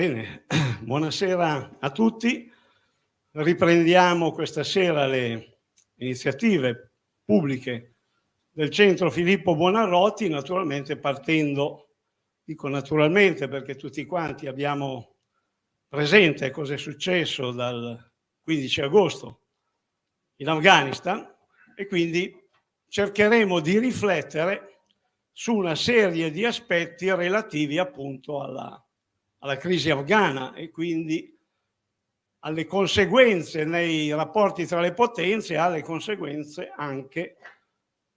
Bene, buonasera a tutti. Riprendiamo questa sera le iniziative pubbliche del centro Filippo Buonarroti, naturalmente partendo, dico naturalmente perché tutti quanti abbiamo presente cosa è successo dal 15 agosto in Afghanistan e quindi cercheremo di riflettere su una serie di aspetti relativi appunto alla alla crisi afghana e quindi alle conseguenze nei rapporti tra le potenze e alle conseguenze anche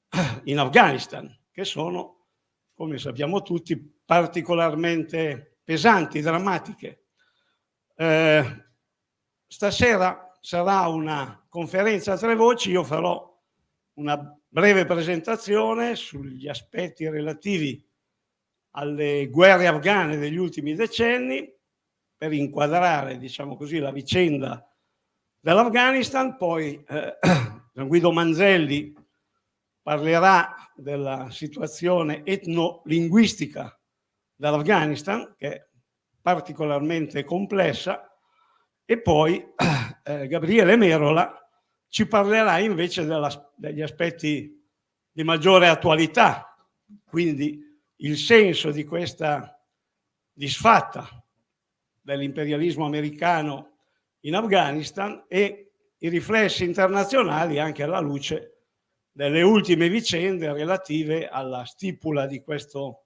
in Afghanistan, che sono, come sappiamo tutti, particolarmente pesanti, drammatiche. Eh, stasera sarà una conferenza a tre voci, io farò una breve presentazione sugli aspetti relativi alle guerre afghane degli ultimi decenni per inquadrare, diciamo così, la vicenda dell'Afghanistan, poi eh, Guido Manzelli parlerà della situazione etnolinguistica dell'Afghanistan, che è particolarmente complessa, e poi eh, Gabriele Merola ci parlerà invece della, degli aspetti di maggiore attualità, quindi il senso di questa disfatta dell'imperialismo americano in Afghanistan e i riflessi internazionali anche alla luce delle ultime vicende relative alla stipula di questo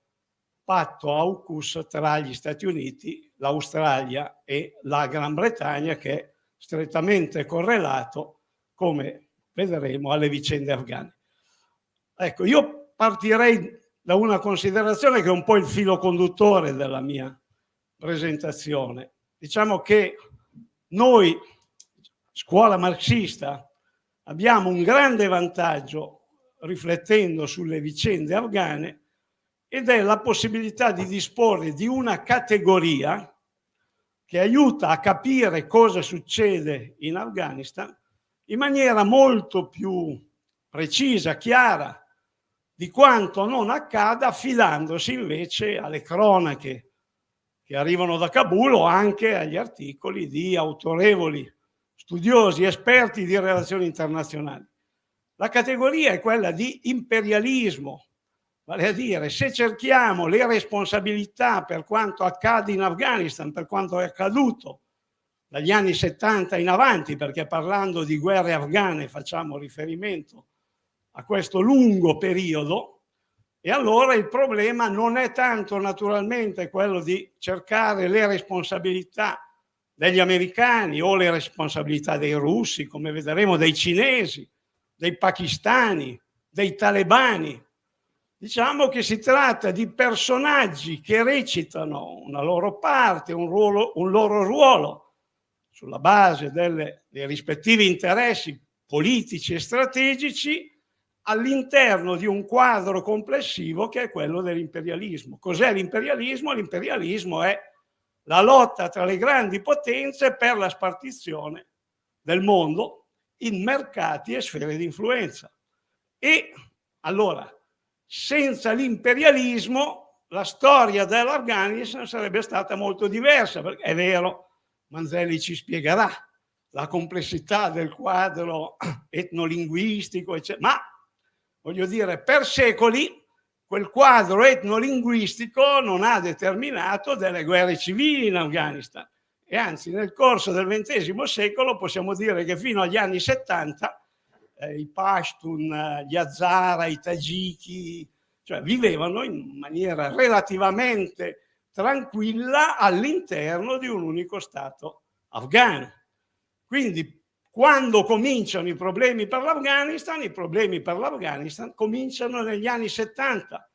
patto AUKUS tra gli Stati Uniti, l'Australia e la Gran Bretagna che è strettamente correlato, come vedremo, alle vicende afghane. Ecco, io partirei da una considerazione che è un po' il filo conduttore della mia presentazione. Diciamo che noi, scuola marxista, abbiamo un grande vantaggio riflettendo sulle vicende afghane ed è la possibilità di disporre di una categoria che aiuta a capire cosa succede in Afghanistan in maniera molto più precisa, chiara, di quanto non accada affidandosi invece alle cronache che arrivano da Kabul o anche agli articoli di autorevoli studiosi, esperti di relazioni internazionali. La categoria è quella di imperialismo, vale a dire se cerchiamo le responsabilità per quanto accade in Afghanistan, per quanto è accaduto dagli anni 70 in avanti, perché parlando di guerre afghane facciamo riferimento a questo lungo periodo e allora il problema non è tanto naturalmente quello di cercare le responsabilità degli americani o le responsabilità dei russi, come vedremo, dei cinesi, dei pakistani, dei talebani. Diciamo che si tratta di personaggi che recitano una loro parte, un, ruolo, un loro ruolo sulla base delle, dei rispettivi interessi politici e strategici all'interno di un quadro complessivo che è quello dell'imperialismo. Cos'è l'imperialismo? L'imperialismo è la lotta tra le grandi potenze per la spartizione del mondo in mercati e sfere di influenza. E allora, senza l'imperialismo, la storia dell'Afghanistan sarebbe stata molto diversa, perché è vero, Manzelli ci spiegherà la complessità del quadro etnolinguistico, eccetera, ma voglio dire, per secoli quel quadro etnolinguistico non ha determinato delle guerre civili in Afghanistan e anzi nel corso del XX secolo possiamo dire che fino agli anni 70 eh, i Pashtun, gli Hazara, i Tagiki, cioè vivevano in maniera relativamente tranquilla all'interno di un unico Stato afghano. Quindi quando cominciano i problemi per l'Afghanistan, i problemi per l'Afghanistan cominciano negli anni 70,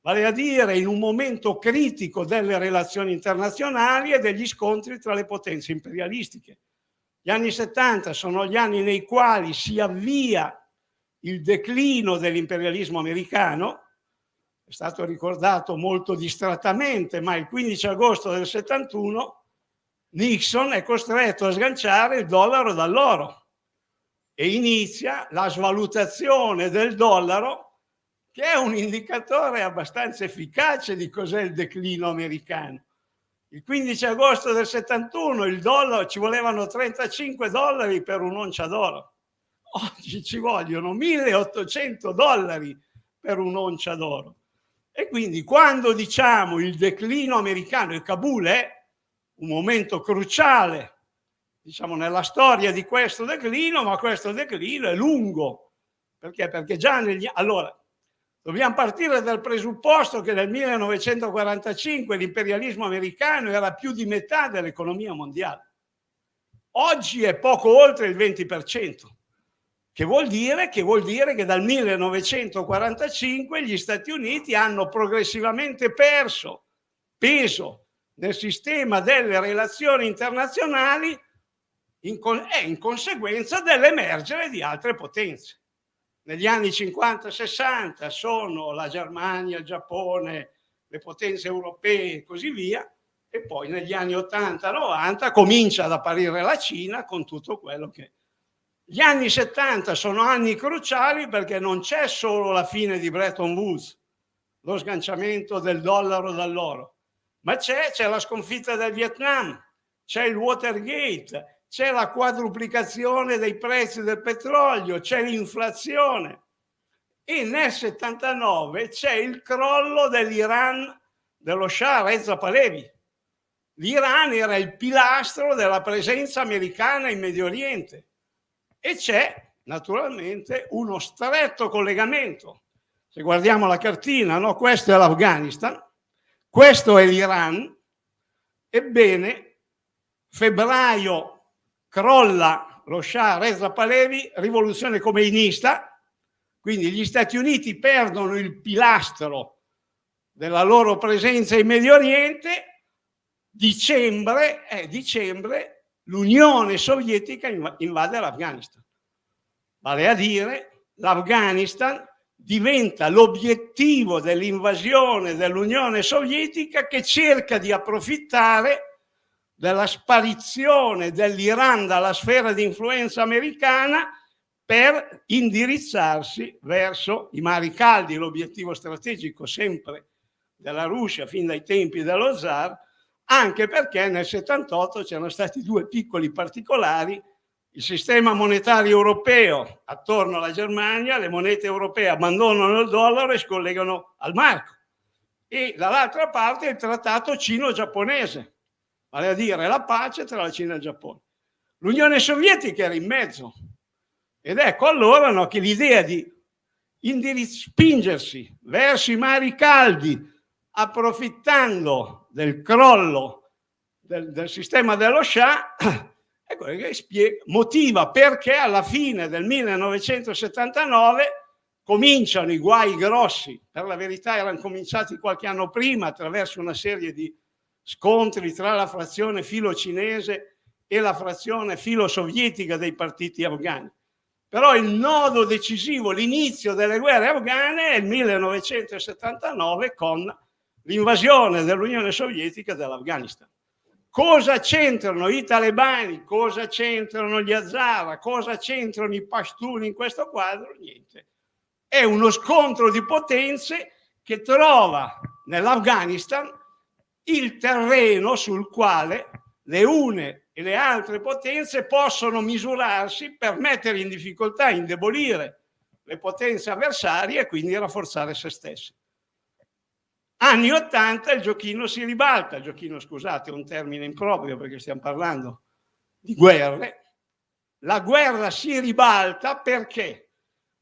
vale a dire in un momento critico delle relazioni internazionali e degli scontri tra le potenze imperialistiche. Gli anni 70 sono gli anni nei quali si avvia il declino dell'imperialismo americano, è stato ricordato molto distrattamente, ma il 15 agosto del 71 Nixon è costretto a sganciare il dollaro dall'oro e inizia la svalutazione del dollaro che è un indicatore abbastanza efficace di cos'è il declino americano. Il 15 agosto del 71 il dollaro ci volevano 35 dollari per un'oncia d'oro. Oggi ci vogliono 1800 dollari per un'oncia d'oro. E quindi quando diciamo il declino americano e Kabul è un momento cruciale diciamo, nella storia di questo declino, ma questo declino è lungo. Perché? Perché già negli... Allora, dobbiamo partire dal presupposto che nel 1945 l'imperialismo americano era più di metà dell'economia mondiale. Oggi è poco oltre il 20%, che vuol dire che, vuol dire che dal 1945 gli Stati Uniti hanno progressivamente perso peso nel sistema delle relazioni internazionali in, è in conseguenza dell'emergere di altre potenze. Negli anni 50-60 sono la Germania, il Giappone, le potenze europee e così via, e poi negli anni 80-90 comincia ad apparire la Cina con tutto quello che... Gli anni 70 sono anni cruciali perché non c'è solo la fine di Bretton Woods, lo sganciamento del dollaro dall'oro, ma c'è la sconfitta del Vietnam, c'è il Watergate, c'è la quadruplicazione dei prezzi del petrolio, c'è l'inflazione e nel 79 c'è il crollo dell'Iran dello Shah Reza Pahlavi. L'Iran era il pilastro della presenza americana in Medio Oriente e c'è naturalmente uno stretto collegamento. Se guardiamo la cartina, no? questo è l'Afghanistan, questo è l'Iran, ebbene febbraio crolla lo Shah Reza Pahlavi, rivoluzione comeinista, quindi gli Stati Uniti perdono il pilastro della loro presenza in Medio Oriente, dicembre, eh, dicembre l'Unione Sovietica invade l'Afghanistan. Vale a dire, l'Afghanistan diventa l'obiettivo dell'invasione dell'Unione Sovietica che cerca di approfittare della sparizione dell'Iran dalla sfera di influenza americana per indirizzarsi verso i mari caldi, l'obiettivo strategico sempre della Russia fin dai tempi dello zar, anche perché nel 78 c'erano stati due piccoli particolari, il sistema monetario europeo attorno alla Germania, le monete europee abbandonano il dollaro e si collegano al marco e dall'altra parte il trattato cino-giapponese vale a dire la pace tra la Cina e il Giappone. L'Unione Sovietica era in mezzo ed ecco allora no, che l'idea di spingersi verso i mari caldi approfittando del crollo del, del sistema dello Shah spiega, motiva perché alla fine del 1979 cominciano i guai grossi, per la verità erano cominciati qualche anno prima attraverso una serie di scontri tra la frazione filo-cinese e la frazione filo-sovietica dei partiti afghani. Però il nodo decisivo, l'inizio delle guerre afghane è il 1979 con l'invasione dell'Unione Sovietica dell'Afghanistan. Cosa c'entrano i talebani, cosa c'entrano gli Hazara, cosa c'entrano i Pashtun in questo quadro? Niente. È uno scontro di potenze che trova nell'Afghanistan il terreno sul quale le une e le altre potenze possono misurarsi per mettere in difficoltà, indebolire le potenze avversarie e quindi rafforzare se stesse. Anni 80 il giochino si ribalta, il giochino scusate è un termine improprio perché stiamo parlando di guerre, la guerra si ribalta perché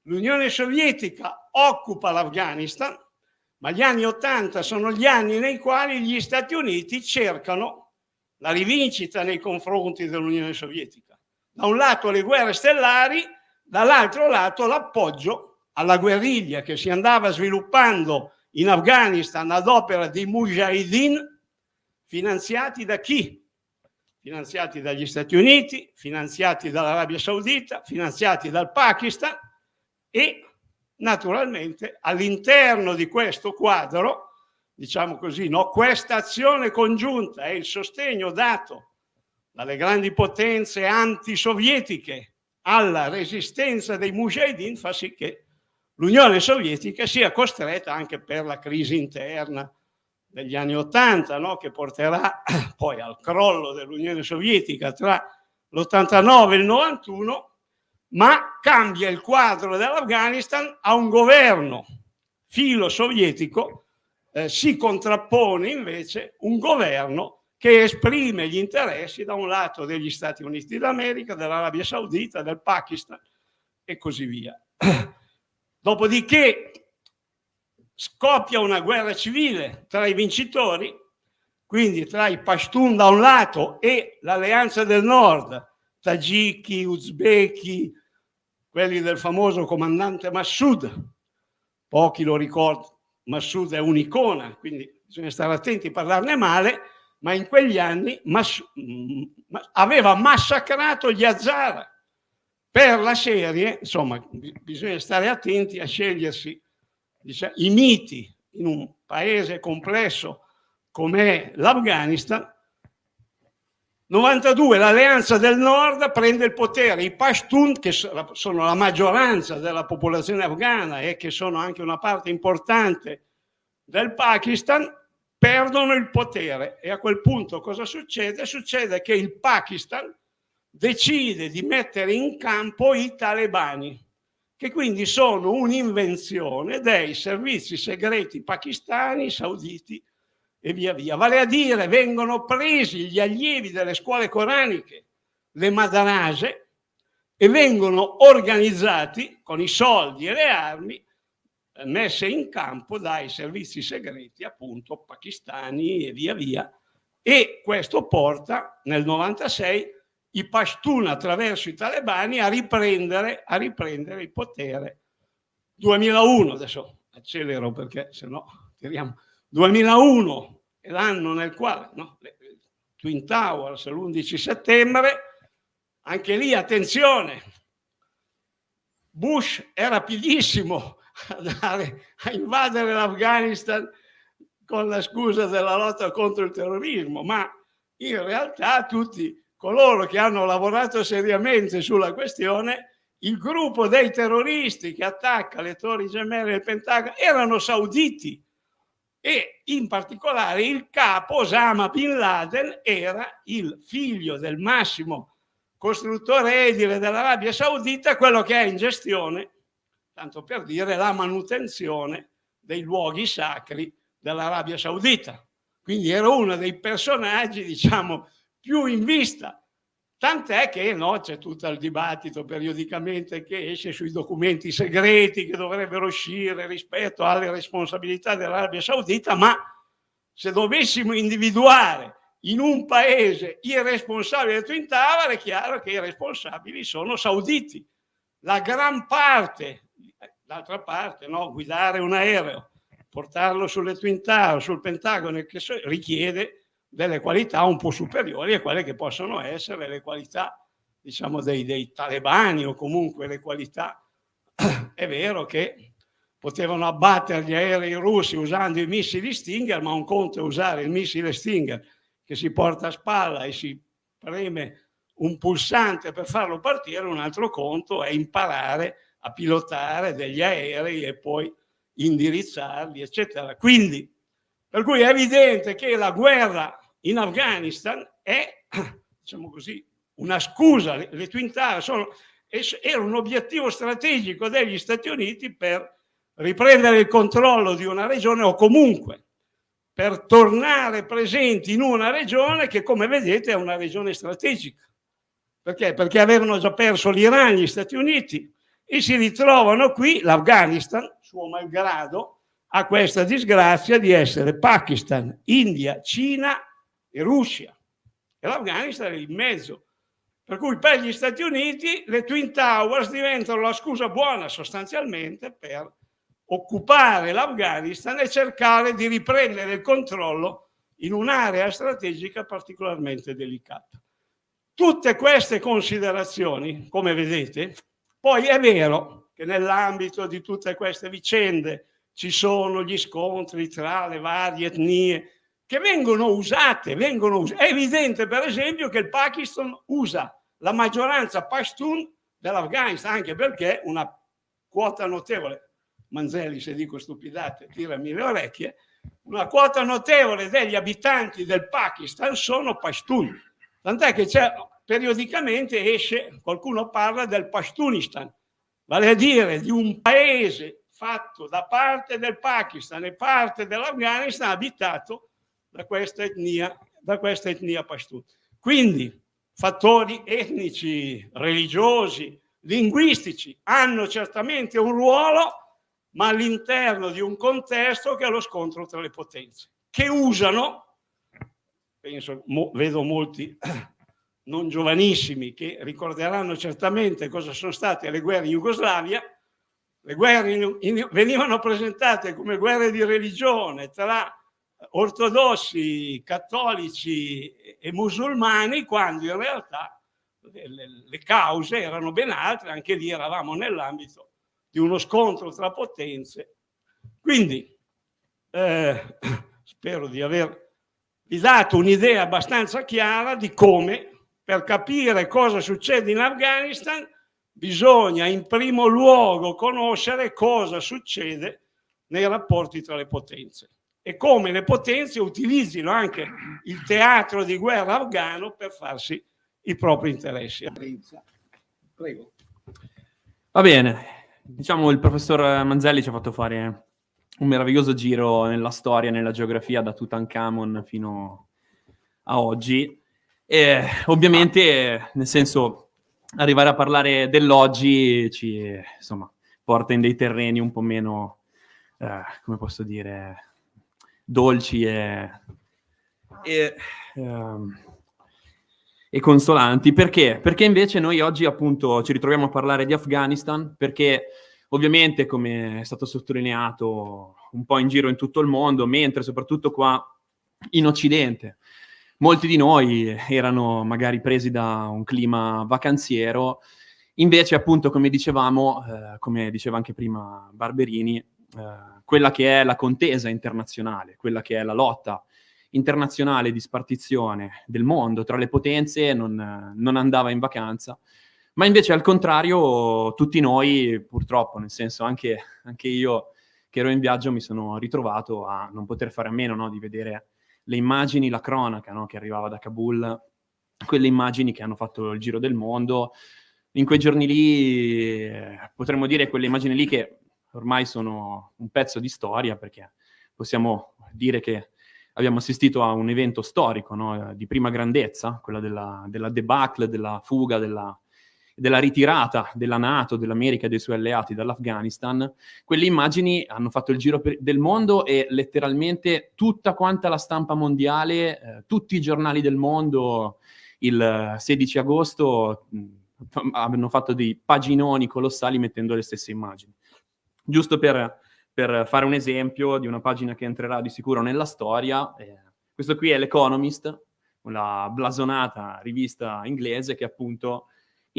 l'Unione Sovietica occupa l'Afghanistan, ma gli anni Ottanta sono gli anni nei quali gli Stati Uniti cercano la rivincita nei confronti dell'Unione Sovietica. Da un lato le guerre stellari, dall'altro lato l'appoggio alla guerriglia che si andava sviluppando in Afghanistan ad opera di mujahideen finanziati da chi? Finanziati dagli Stati Uniti, finanziati dall'Arabia Saudita, finanziati dal Pakistan e naturalmente all'interno di questo quadro, diciamo così, no, questa azione congiunta e il sostegno dato dalle grandi potenze antisovietiche alla resistenza dei mujahideen fa sì che l'Unione Sovietica sia costretta anche per la crisi interna degli anni Ottanta, no? che porterà poi al crollo dell'Unione Sovietica tra l'89 e il 91, ma cambia il quadro dell'Afghanistan a un governo filo sovietico, eh, si contrappone invece un governo che esprime gli interessi da un lato degli Stati Uniti d'America, dell'Arabia Saudita, del Pakistan e così via. Dopodiché scoppia una guerra civile tra i vincitori, quindi tra i Pashtun da un lato e l'Alleanza del Nord, Tagiki, Uzbeki, quelli del famoso comandante Massoud, pochi lo ricordano, Massoud è un'icona, quindi bisogna stare attenti a parlarne male, ma in quegli anni Mas aveva massacrato gli Hazara per la serie, insomma, bisogna stare attenti a scegliersi diciamo, i miti in un paese complesso come l'Afghanistan, 92 l'alleanza del nord prende il potere, i Pashtun che sono la maggioranza della popolazione afghana e che sono anche una parte importante del Pakistan, perdono il potere. E a quel punto cosa succede? Succede che il Pakistan decide di mettere in campo i talebani che quindi sono un'invenzione dei servizi segreti pakistani, sauditi e via via. Vale a dire, vengono presi gli allievi delle scuole coraniche, le madarase, e vengono organizzati con i soldi e le armi eh, messe in campo dai servizi segreti appunto pakistani e via via e questo porta nel 96 i Pashtun attraverso i talebani a riprendere, a riprendere il potere. 2001, adesso accelero perché se no tiriamo, 2001 è l'anno nel quale no, Twin Towers l'11 settembre, anche lì attenzione, Bush è rapidissimo a, a invadere l'Afghanistan con la scusa della lotta contro il terrorismo, ma in realtà tutti coloro che hanno lavorato seriamente sulla questione, il gruppo dei terroristi che attacca le torri gemelle del Pentagono erano sauditi e in particolare il capo Osama Bin Laden era il figlio del massimo costruttore edile dell'Arabia Saudita, quello che ha in gestione, tanto per dire, la manutenzione dei luoghi sacri dell'Arabia Saudita. Quindi era uno dei personaggi, diciamo, più in vista. Tant'è che no, c'è tutto il dibattito periodicamente che esce sui documenti segreti che dovrebbero uscire rispetto alle responsabilità dell'Arabia Saudita, ma se dovessimo individuare in un paese i responsabili del Twin Tower è chiaro che i responsabili sono sauditi. La gran parte, d'altra parte, no, guidare un aereo, portarlo sulle Twin Tower, sul Pentagono, richiede delle qualità un po' superiori a quelle che possono essere le qualità diciamo dei, dei talebani o comunque le qualità. È vero che potevano abbattere gli aerei russi usando i missili Stinger ma un conto è usare il missile Stinger che si porta a spalla e si preme un pulsante per farlo partire un altro conto è imparare a pilotare degli aerei e poi indirizzarli eccetera. Quindi per cui è evidente che la guerra in Afghanistan è, diciamo così, una scusa. Le, le Twin Towers sono, era un obiettivo strategico degli Stati Uniti per riprendere il controllo di una regione o comunque per tornare presenti in una regione che, come vedete, è una regione strategica. Perché? Perché avevano già perso l'Iran, gli Stati Uniti, e si ritrovano qui, l'Afghanistan, suo malgrado, ha questa disgrazia di essere Pakistan, India, Cina e Russia. E l'Afghanistan è in mezzo. Per cui per gli Stati Uniti le Twin Towers diventano la scusa buona sostanzialmente per occupare l'Afghanistan e cercare di riprendere il controllo in un'area strategica particolarmente delicata. Tutte queste considerazioni, come vedete, poi è vero che nell'ambito di tutte queste vicende ci sono gli scontri tra le varie etnie che vengono usate, vengono usate. È evidente per esempio che il Pakistan usa la maggioranza Pashtun dell'Afghanistan, anche perché una quota notevole, Manzelli se dico stupidate, tirami le orecchie, una quota notevole degli abitanti del Pakistan sono pashtun. Tant'è che periodicamente esce, qualcuno parla del Pashtunistan, vale a dire di un paese fatto da parte del Pakistan e parte dell'Afghanistan abitato da questa etnia, da questa etnia pashtun. Quindi fattori etnici, religiosi, linguistici hanno certamente un ruolo, ma all'interno di un contesto che è lo scontro tra le potenze, che usano, penso, mo, vedo molti non giovanissimi che ricorderanno certamente cosa sono state le guerre in Jugoslavia, le guerre in, in, venivano presentate come guerre di religione tra ortodossi, cattolici e musulmani, quando in realtà le, le, cause erano ben altre, anche lì eravamo nell'ambito di uno scontro tra potenze. Quindi eh, spero di avervi dato un'idea abbastanza chiara di come per capire cosa succede in Afghanistan bisogna in primo luogo conoscere cosa succede nei rapporti tra le potenze e come le potenze utilizzino anche il teatro di guerra afghano per farsi i propri interessi. Prego. Va bene, diciamo il professor Manzelli ci ha fatto fare un meraviglioso giro nella storia, nella geografia da Tutankhamon fino a oggi e ovviamente, nel senso, arrivare a parlare dell'oggi ci insomma, porta in dei terreni un po' meno, eh, come posso dire, dolci e, e, um, e, consolanti. Perché? Perché invece noi oggi appunto ci ritroviamo a parlare di Afghanistan, perché ovviamente, come è stato sottolineato un po' in giro in tutto il mondo, mentre soprattutto qua in Occidente, molti di noi erano magari presi da un clima vacanziero, invece appunto come dicevamo, eh, come diceva anche prima Barberini, eh, quella che è la contesa internazionale, quella che è la lotta internazionale di spartizione del mondo tra le potenze non, non andava in vacanza, ma invece al contrario tutti noi purtroppo, nel senso anche, anche io che ero in viaggio mi sono ritrovato a non poter fare a meno no, di vedere le immagini, la cronaca no, che arrivava da Kabul, quelle immagini che hanno fatto il giro del mondo. In quei giorni lì eh, potremmo dire quelle immagini lì che ormai sono un pezzo di storia perché possiamo dire che abbiamo assistito a un evento storico no? di prima grandezza, quella della, della debacle, della fuga, della, della ritirata della Nato, dell'America e dei suoi alleati dall'Afghanistan, quelle immagini hanno fatto il giro per, del mondo e letteralmente tutta quanta la stampa mondiale, eh, tutti i giornali del mondo il 16 agosto mh, hanno fatto dei paginoni colossali mettendo le stesse immagini. Giusto per, per, fare un esempio di una pagina che entrerà di sicuro nella storia, eh, questo qui è l'Economist, una blasonata rivista inglese che appunto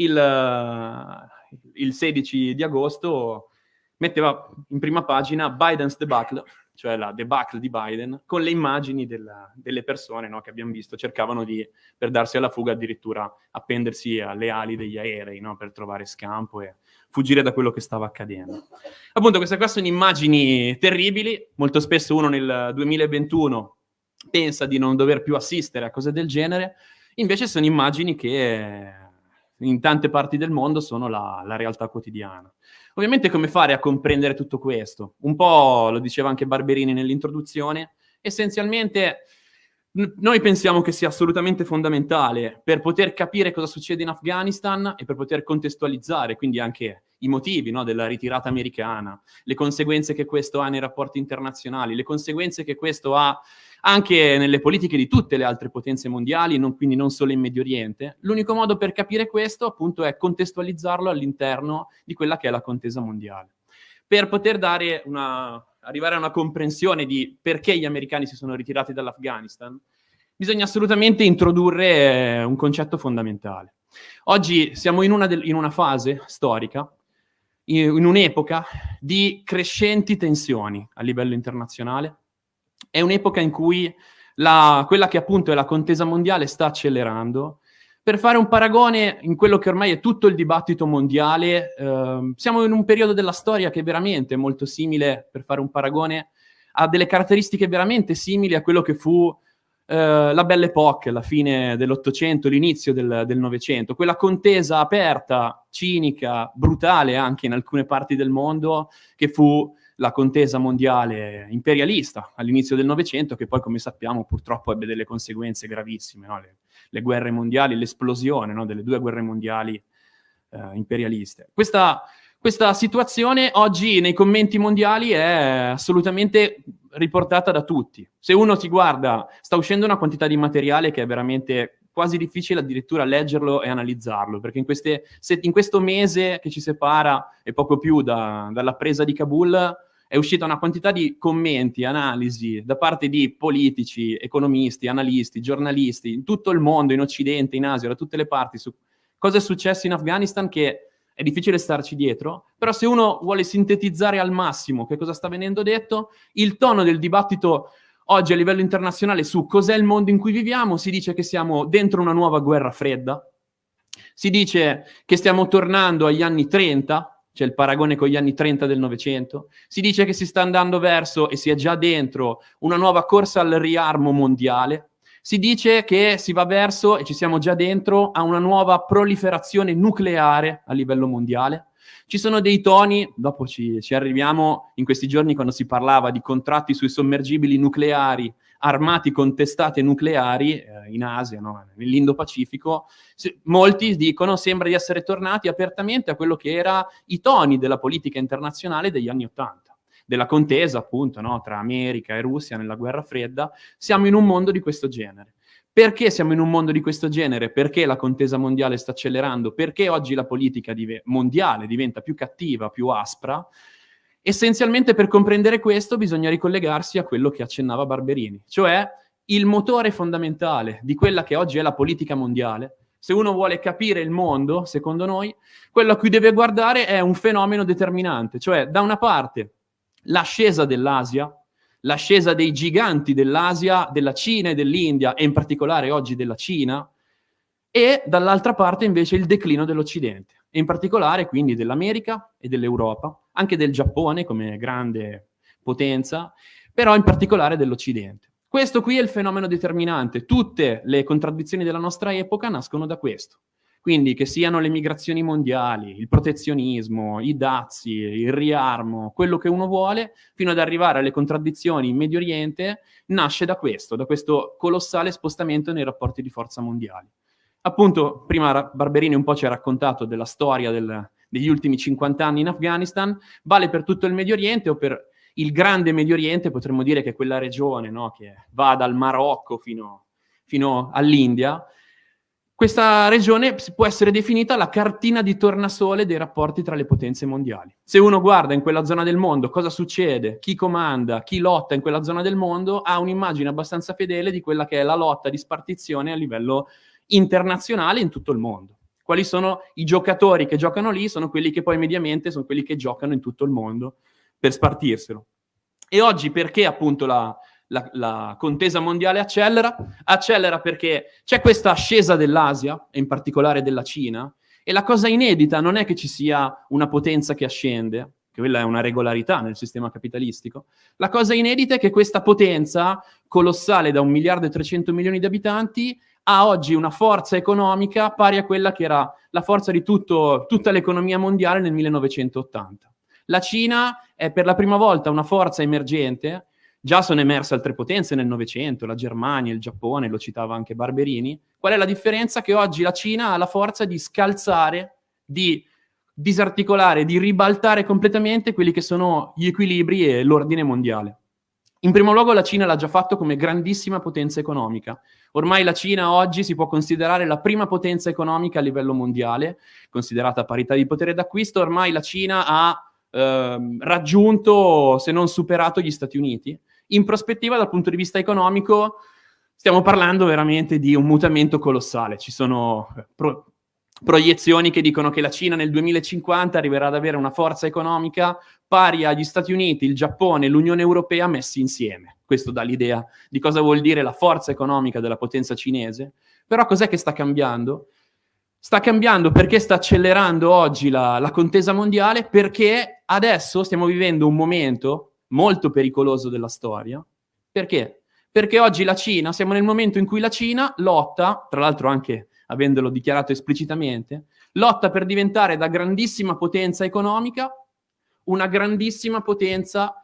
il, il 16 di agosto metteva in prima pagina Biden's debacle, cioè la debacle di Biden, con le immagini della, delle persone no, che abbiamo visto, cercavano di, per darsi alla fuga addirittura appendersi alle ali degli aerei no, per trovare scampo e fuggire da quello che stava accadendo. Appunto, queste qua sono immagini terribili, molto spesso uno nel 2021 pensa di non dover più assistere a cose del genere, invece sono immagini che in tante parti del mondo sono la, la realtà quotidiana. Ovviamente come fare a comprendere tutto questo? Un po' lo diceva anche Barberini nell'introduzione, essenzialmente noi pensiamo che sia assolutamente fondamentale per poter capire cosa succede in Afghanistan e per poter contestualizzare quindi anche i motivi no, della ritirata americana, le conseguenze che questo ha nei rapporti internazionali, le conseguenze che questo ha anche nelle politiche di tutte le altre potenze mondiali, non, quindi non solo in Medio Oriente. L'unico modo per capire questo appunto è contestualizzarlo all'interno di quella che è la contesa mondiale. Per poter dare una, arrivare a una comprensione di perché gli americani si sono ritirati dall'Afghanistan, bisogna assolutamente introdurre eh, un concetto fondamentale. Oggi siamo in una, del, in una fase storica, in, in un'epoca di crescenti tensioni a livello internazionale. È un'epoca in cui la, quella che appunto è la contesa mondiale sta accelerando. Per fare un paragone in quello che ormai è tutto il dibattito mondiale, eh, siamo in un periodo della storia che è veramente molto simile, per fare un paragone, ha delle caratteristiche veramente simili a quello che fu eh, la Belle Époque, la fine dell'Ottocento, l'inizio del Novecento, quella contesa aperta, cinica, brutale anche in alcune parti del mondo, che fu la contesa mondiale imperialista all'inizio del Novecento, che poi, come sappiamo, purtroppo ebbe delle conseguenze gravissime, no? le, le, guerre mondiali, l'esplosione no? delle due guerre mondiali eh, imperialiste. Questa, questa situazione oggi nei commenti mondiali è assolutamente riportata da tutti. Se uno ti guarda, sta uscendo una quantità di materiale che è veramente quasi difficile addirittura leggerlo e analizzarlo, perché in, queste, in questo mese che ci separa e poco più da, dalla presa di Kabul è uscita una quantità di commenti, analisi da parte di politici, economisti, analisti, giornalisti, in tutto il mondo, in Occidente, in Asia, da tutte le parti, su cosa è successo in Afghanistan che è difficile starci dietro, però se uno vuole sintetizzare al massimo che cosa sta venendo detto, il tono del dibattito oggi a livello internazionale su cos'è il mondo in cui viviamo, si dice che siamo dentro una nuova guerra fredda, si dice che stiamo tornando agli anni 30, c'è il paragone con gli anni 30 del Novecento, si dice che si sta andando verso, e si è già dentro, una nuova corsa al riarmo mondiale, si dice che si va verso, e ci siamo già dentro, a una nuova proliferazione nucleare a livello mondiale. Ci sono dei toni, dopo ci, ci arriviamo in questi giorni quando si parlava di contratti sui sommergibili nucleari armati con testate nucleari eh, in Asia, no? nell'Indo-Pacifico, molti dicono sembra di essere tornati apertamente a quello che erano i toni della politica internazionale degli anni Ottanta della contesa appunto no, tra America e Russia nella guerra fredda, siamo in un mondo di questo genere. Perché siamo in un mondo di questo genere? Perché la contesa mondiale sta accelerando? Perché oggi la politica div mondiale diventa più cattiva, più aspra? Essenzialmente per comprendere questo bisogna ricollegarsi a quello che accennava Barberini, cioè il motore fondamentale di quella che oggi è la politica mondiale. Se uno vuole capire il mondo, secondo noi, quello a cui deve guardare è un fenomeno determinante, cioè da una parte l'ascesa dell'Asia, l'ascesa dei giganti dell'Asia, della Cina e dell'India, e in particolare oggi della Cina, e dall'altra parte invece il declino dell'Occidente, e in particolare quindi dell'America e dell'Europa, anche del Giappone come grande potenza, però in particolare dell'Occidente. Questo qui è il fenomeno determinante. Tutte le contraddizioni della nostra epoca nascono da questo. Quindi che siano le migrazioni mondiali, il protezionismo, i dazi, il riarmo, quello che uno vuole, fino ad arrivare alle contraddizioni in Medio Oriente, nasce da questo, da questo colossale spostamento nei rapporti di forza mondiali. Appunto, prima Barberini un po' ci ha raccontato della storia del, degli ultimi 50 anni in Afghanistan, vale per tutto il Medio Oriente o per il grande Medio Oriente, potremmo dire che è quella regione no, che va dal Marocco fino, fino all'India, questa regione può essere definita la cartina di tornasole dei rapporti tra le potenze mondiali. Se uno guarda in quella zona del mondo cosa succede, chi comanda, chi lotta in quella zona del mondo, ha un'immagine abbastanza fedele di quella che è la lotta di spartizione a livello internazionale in tutto il mondo. Quali sono i giocatori che giocano lì? Sono quelli che poi mediamente sono quelli che giocano in tutto il mondo per spartirselo. E oggi perché appunto la, la, la, contesa mondiale accelera? Accelera perché c'è questa ascesa dell'Asia, e in particolare della Cina, e la cosa inedita non è che ci sia una potenza che ascende, che quella è una regolarità nel sistema capitalistico, la cosa inedita è che questa potenza, colossale da un miliardo e 300 milioni di abitanti, ha oggi una forza economica pari a quella che era la forza di tutto, tutta l'economia mondiale nel 1980. La Cina è per la prima volta una forza emergente Già sono emerse altre potenze nel Novecento, la Germania, il Giappone, lo citava anche Barberini. Qual è la differenza? Che oggi la Cina ha la forza di scalzare, di disarticolare, di ribaltare completamente quelli che sono gli equilibri e l'ordine mondiale. In primo luogo la Cina l'ha già fatto come grandissima potenza economica. Ormai la Cina oggi si può considerare la prima potenza economica a livello mondiale, considerata parità di potere d'acquisto, ormai la Cina ha eh, raggiunto, se non superato, gli Stati Uniti in prospettiva dal punto di vista economico stiamo parlando veramente di un mutamento colossale. Ci sono eh, pro proiezioni che dicono che la Cina nel 2050 arriverà ad avere una forza economica pari agli Stati Uniti, il Giappone e l'Unione Europea messi insieme. Questo dà l'idea di cosa vuol dire la forza economica della potenza cinese. Però cos'è che sta cambiando? Sta cambiando perché sta accelerando oggi la, la contesa mondiale, perché adesso stiamo vivendo un momento molto pericoloso della storia. Perché? Perché oggi la Cina, siamo nel momento in cui la Cina lotta, tra l'altro anche avendolo dichiarato esplicitamente, lotta per diventare da grandissima potenza economica una grandissima potenza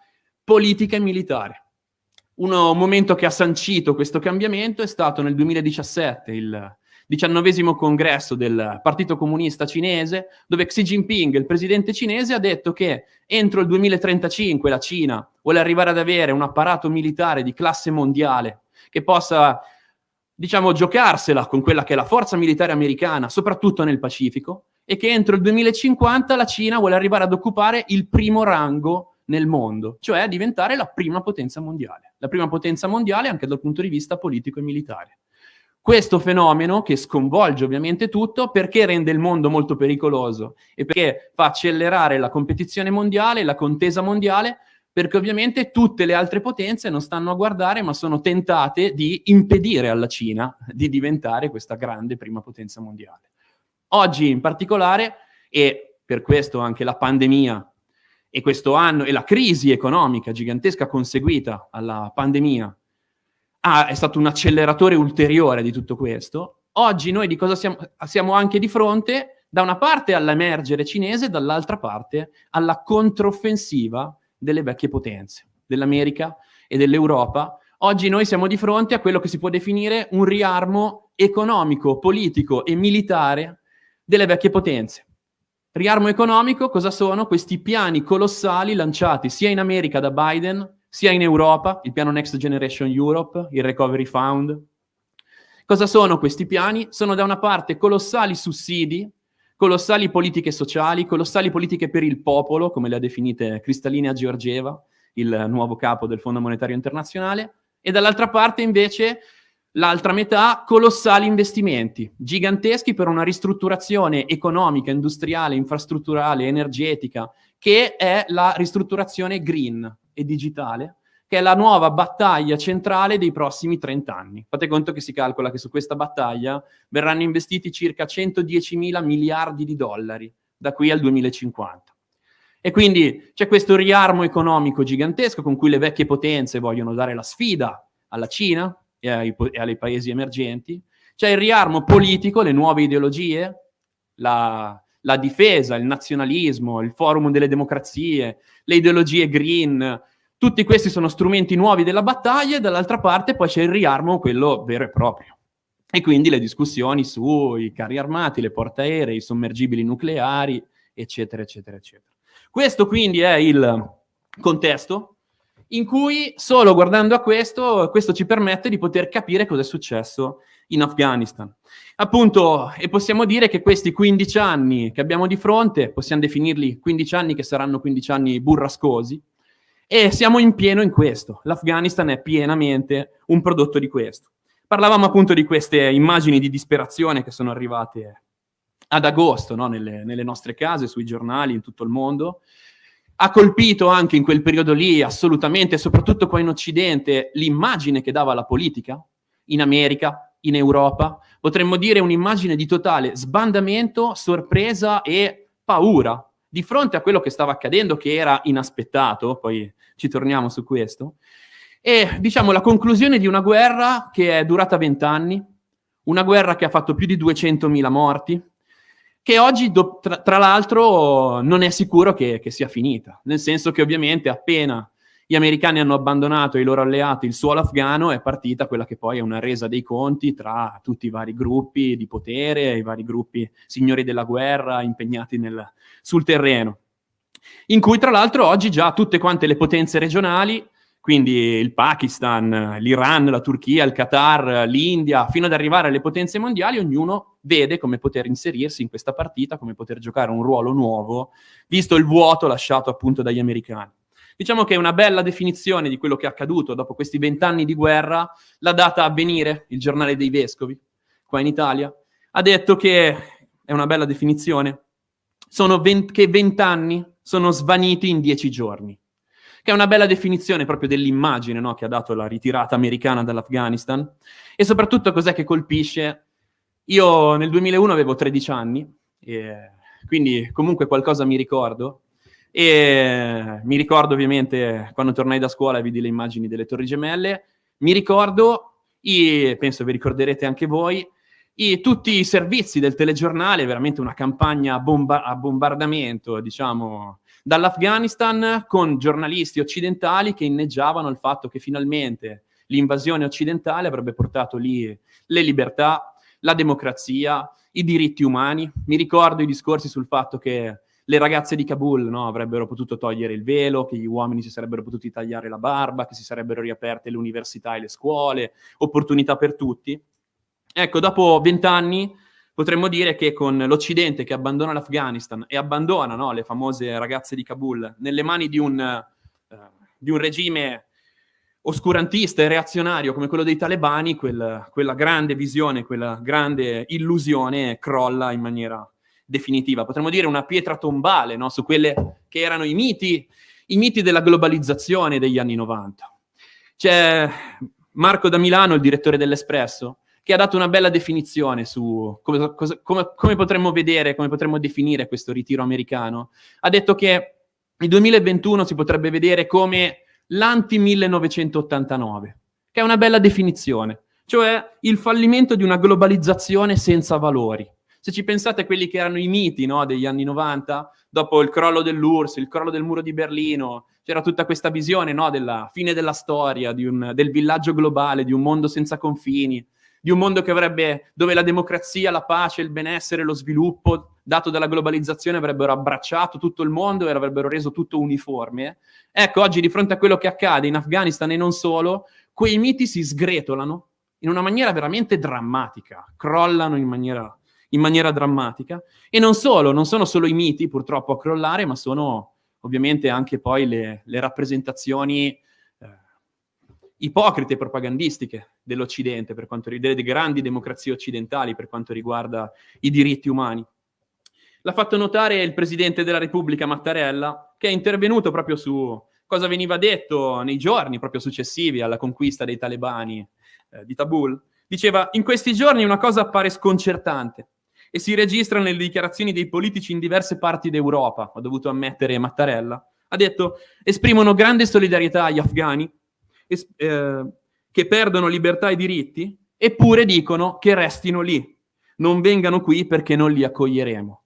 politica e militare. Un momento che ha sancito questo cambiamento è stato nel 2017, il diciannovesimo congresso del Partito Comunista Cinese, dove Xi Jinping, il presidente cinese, ha detto che entro il 2035 la Cina vuole arrivare ad avere un apparato militare di classe mondiale che possa, diciamo, giocarsela con quella che è la forza militare americana, soprattutto nel Pacifico, e che entro il 2050 la Cina vuole arrivare ad occupare il primo rango nel mondo, cioè diventare la prima potenza mondiale, la prima potenza mondiale anche dal punto di vista politico e militare. Questo fenomeno, che sconvolge ovviamente tutto, perché rende il mondo molto pericoloso e perché fa accelerare la competizione mondiale, la contesa mondiale, perché ovviamente tutte le altre potenze non stanno a guardare, ma sono tentate di impedire alla Cina di diventare questa grande prima potenza mondiale. Oggi in particolare, e per questo anche la pandemia e questo anno e la crisi economica gigantesca conseguita alla pandemia ah, è stato un acceleratore ulteriore di tutto questo. Oggi noi di cosa siamo, siamo anche di fronte? Da una parte all'emergere cinese, dall'altra parte alla controffensiva delle vecchie potenze, dell'America e dell'Europa. Oggi noi siamo di fronte a quello che si può definire un riarmo economico, politico e militare delle vecchie potenze. Riarmo economico cosa sono? Questi piani colossali lanciati sia in America da Biden sia in Europa, il piano Next Generation Europe, il Recovery Fund. Cosa sono questi piani? Sono da una parte colossali sussidi, colossali politiche sociali, colossali politiche per il popolo, come le ha definite Cristalina Georgieva, il nuovo capo del Fondo Monetario Internazionale, e dall'altra parte invece l'altra metà colossali investimenti, giganteschi per una ristrutturazione economica, industriale, infrastrutturale, energetica, che è la ristrutturazione green, e digitale, che è la nuova battaglia centrale dei prossimi 30 anni. Fate conto che si calcola che su questa battaglia verranno investiti circa 110 mila miliardi di dollari da qui al 2050. E quindi c'è questo riarmo economico gigantesco con cui le vecchie potenze vogliono dare la sfida alla Cina e ai, e ai paesi emergenti. C'è il riarmo politico, le nuove ideologie, la, la difesa, il nazionalismo, il forum delle democrazie, le ideologie green, tutti questi sono strumenti nuovi della battaglia e dall'altra parte poi c'è il riarmo, quello vero e proprio. E quindi le discussioni sui carri armati, le portaerei, i sommergibili nucleari, eccetera, eccetera, eccetera. Questo quindi è il contesto in cui solo guardando a questo, questo ci permette di poter capire cosa è successo in Afghanistan. Appunto, e possiamo dire che questi 15 anni che abbiamo di fronte, possiamo definirli 15 anni che saranno 15 anni burrascosi, e siamo in pieno in questo. L'Afghanistan è pienamente un prodotto di questo. Parlavamo appunto di queste immagini di disperazione che sono arrivate ad agosto no? nelle, nelle nostre case, sui giornali, in tutto il mondo. Ha colpito anche in quel periodo lì, assolutamente, soprattutto qua in Occidente, l'immagine che dava la politica, in America, in Europa, potremmo dire un'immagine di totale sbandamento, sorpresa e paura di fronte a quello che stava accadendo, che era inaspettato, poi ci torniamo su questo, e diciamo la conclusione di una guerra che è durata vent'anni, una guerra che ha fatto più di 200.000 morti, che oggi, tra, l'altro, non è sicuro che, che sia finita, nel senso che ovviamente appena gli americani hanno abbandonato i loro alleati il suolo afghano, è partita quella che poi è una resa dei conti tra tutti i vari gruppi di potere, i vari gruppi signori della guerra impegnati nel, sul terreno, in cui tra l'altro oggi già tutte quante le potenze regionali, quindi il Pakistan, l'Iran, la Turchia, il Qatar, l'India, fino ad arrivare alle potenze mondiali, ognuno vede come poter inserirsi in questa partita, come poter giocare un ruolo nuovo, visto il vuoto lasciato appunto dagli americani. Diciamo che una bella definizione di quello che è accaduto dopo questi vent'anni di guerra, l'ha data Avvenire, il giornale dei vescovi, qua in Italia, ha detto che è una bella definizione, sono 20, che vent'anni sono svaniti in dieci giorni, che è una bella definizione proprio dell'immagine no, che ha dato la ritirata americana dall'Afghanistan. E soprattutto cos'è che colpisce. Io nel 2001 avevo 13 anni, quindi comunque qualcosa mi ricordo, E mi ricordo ovviamente quando tornai da scuola e vidi le immagini delle Torri Gemelle, mi ricordo, e penso vi ricorderete anche voi, i, tutti i servizi del telegiornale, veramente una campagna bomba- a bombardamento, diciamo, dall'Afghanistan con giornalisti occidentali che inneggiavano il fatto che finalmente l'invasione occidentale avrebbe portato lì le libertà, la democrazia, i diritti umani. Mi ricordo i discorsi sul fatto che le ragazze di Kabul no, avrebbero potuto togliere il velo, che gli uomini si sarebbero potuti tagliare la barba, che si sarebbero riaperte le università e le scuole, opportunità per tutti. Ecco, dopo vent'anni potremmo dire che con l'Occidente che abbandona l'Afghanistan e abbandona no, le famose ragazze di Kabul nelle mani di un, uh, di un regime oscurantista e reazionario come quello dei talebani, quel, quella grande visione, quella grande illusione crolla in maniera definitiva, potremmo dire una pietra tombale no? su quelle che erano i miti, i miti della globalizzazione degli anni 90. C'è Marco da Milano, il direttore dell'Espresso, che ha dato una bella definizione su come, come, come potremmo vedere, come potremmo definire questo ritiro americano. Ha detto che il 2021 si potrebbe vedere come l'anti-1989, che è una bella definizione, cioè il fallimento di una globalizzazione senza valori. Se ci pensate a quelli che erano i miti no, degli anni 90, dopo il crollo dell'URSS, il crollo del muro di Berlino, c'era tutta questa visione no, della fine della storia, un, del villaggio globale, di un mondo senza confini, di un mondo avrebbe, dove la democrazia, la pace, il benessere, lo sviluppo dato dalla globalizzazione avrebbero abbracciato tutto il mondo e avrebbero reso tutto uniforme. Ecco, oggi di fronte a quello che accade in Afghanistan e non solo, quei miti si sgretolano in una maniera veramente drammatica, crollano in maniera in maniera drammatica. E non solo, non sono solo i miti purtroppo a crollare, ma sono ovviamente anche poi le, le rappresentazioni eh, ipocrite e propagandistiche dell'Occidente, per quanto riguarda delle grandi democrazie occidentali per quanto riguarda i diritti umani. L'ha fatto notare il Presidente della Repubblica Mattarella, che è intervenuto proprio su cosa veniva detto nei giorni proprio successivi alla conquista dei talebani eh, di Kabul. Diceva, in questi giorni una cosa appare sconcertante e si registra nelle dichiarazioni dei politici in diverse parti d'Europa, ho dovuto ammettere Mattarella, ha detto esprimono grande solidarietà agli afghani es- eh, che perdono libertà e diritti, eppure dicono che restino lì, non vengano qui perché non li accoglieremo.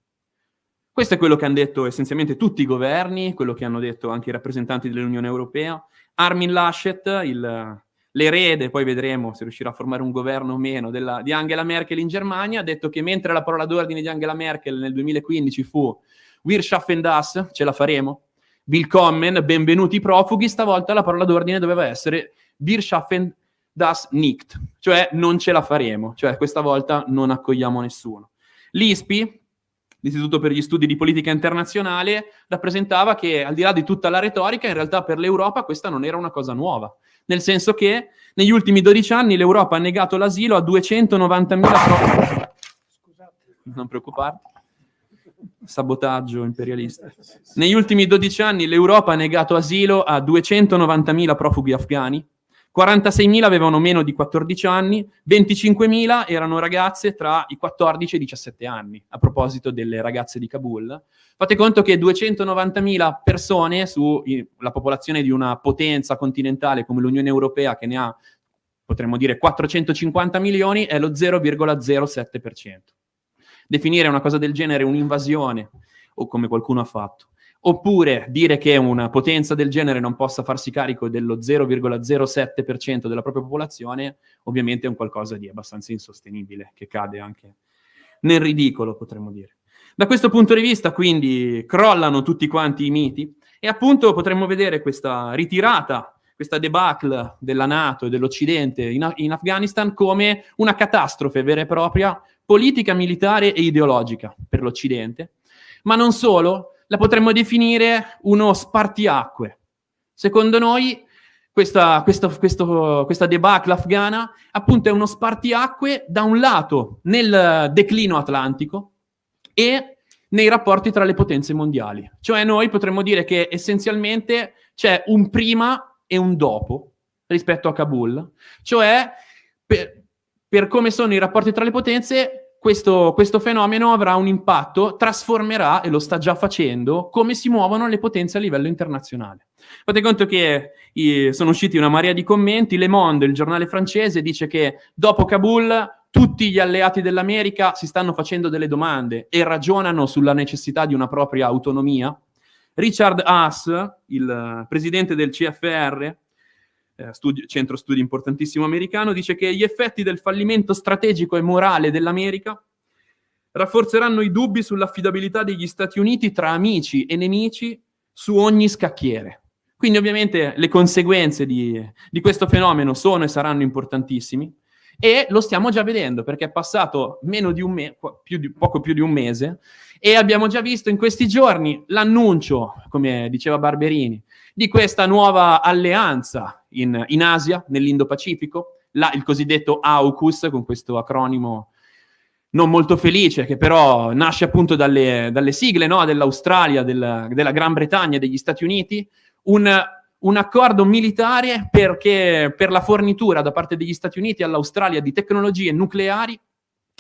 Questo è quello che hanno detto essenzialmente tutti i governi, quello che hanno detto anche i rappresentanti dell'Unione Europea. Armin Laschet, il l'erede, poi vedremo se riuscirà a formare un governo o meno, della, di Angela Merkel in Germania, ha detto che mentre la parola d'ordine di Angela Merkel nel 2015 fu Wir schaffen das, ce la faremo, Willkommen, benvenuti i profughi, stavolta la parola d'ordine doveva essere Wir schaffen das nicht, cioè non ce la faremo, cioè questa volta non accogliamo nessuno. L'ISPI, l'Istituto per gli Studi di Politica Internazionale, rappresentava che al di là di tutta la retorica, in realtà per l'Europa questa non era una cosa nuova nel senso che negli ultimi 12 anni l'Europa ha negato l'asilo a 290.000 profughi. Non preoccuparti. Sabotaggio imperialista. Negli ultimi 12 anni l'Europa ha negato asilo a 290.000 profughi afghani, 46.000 avevano meno di 14 anni, 25.000 erano ragazze tra i 14 e i 17 anni, a proposito delle ragazze di Kabul. Fate conto che 290.000 persone sulla popolazione di una potenza continentale come l'Unione Europea, che ne ha, potremmo dire, 450 milioni, è lo 0,07%. Definire una cosa del genere un'invasione, o come qualcuno ha fatto, Oppure dire che una potenza del genere non possa farsi carico dello 0,07% della propria popolazione, ovviamente è un qualcosa di abbastanza insostenibile, che cade anche nel ridicolo, potremmo dire. Da questo punto di vista, quindi, crollano tutti quanti i miti e appunto potremmo vedere questa ritirata, questa debacle della Nato e dell'Occidente in, in Afghanistan come una catastrofe vera e propria, politica, militare e ideologica per l'Occidente. Ma non solo, la potremmo definire uno spartiacque. Secondo noi questa, questa, questo, questa debacle afghana appunto è uno spartiacque da un lato nel declino atlantico e nei rapporti tra le potenze mondiali. Cioè noi potremmo dire che essenzialmente c'è un prima e un dopo rispetto a Kabul. Cioè per, per come sono i rapporti tra le potenze questo, questo, fenomeno avrà un impatto, trasformerà, e lo sta già facendo, come si muovono le potenze a livello internazionale. Fate conto che i, sono usciti una marea di commenti, Le Monde, il giornale francese, dice che dopo Kabul tutti gli alleati dell'America si stanno facendo delle domande e ragionano sulla necessità di una propria autonomia. Richard Haas, il presidente del CFR, eh, centro studi importantissimo americano, dice che gli effetti del fallimento strategico e morale dell'America rafforzeranno i dubbi sull'affidabilità degli Stati Uniti tra amici e nemici su ogni scacchiere. Quindi ovviamente le conseguenze di, di questo fenomeno sono e saranno importantissimi e lo stiamo già vedendo perché è passato di un mese, poco più di un mese e abbiamo già visto in questi giorni l'annuncio, come diceva Barberini, di questa nuova alleanza in, in Asia, nell'Indo-Pacifico, il cosiddetto AUKUS, con questo acronimo non molto felice, che però nasce appunto dalle, dalle sigle no? dell'Australia, del, della Gran Bretagna e degli Stati Uniti, un, un accordo militare perché, per la fornitura da parte degli Stati Uniti all'Australia di tecnologie nucleari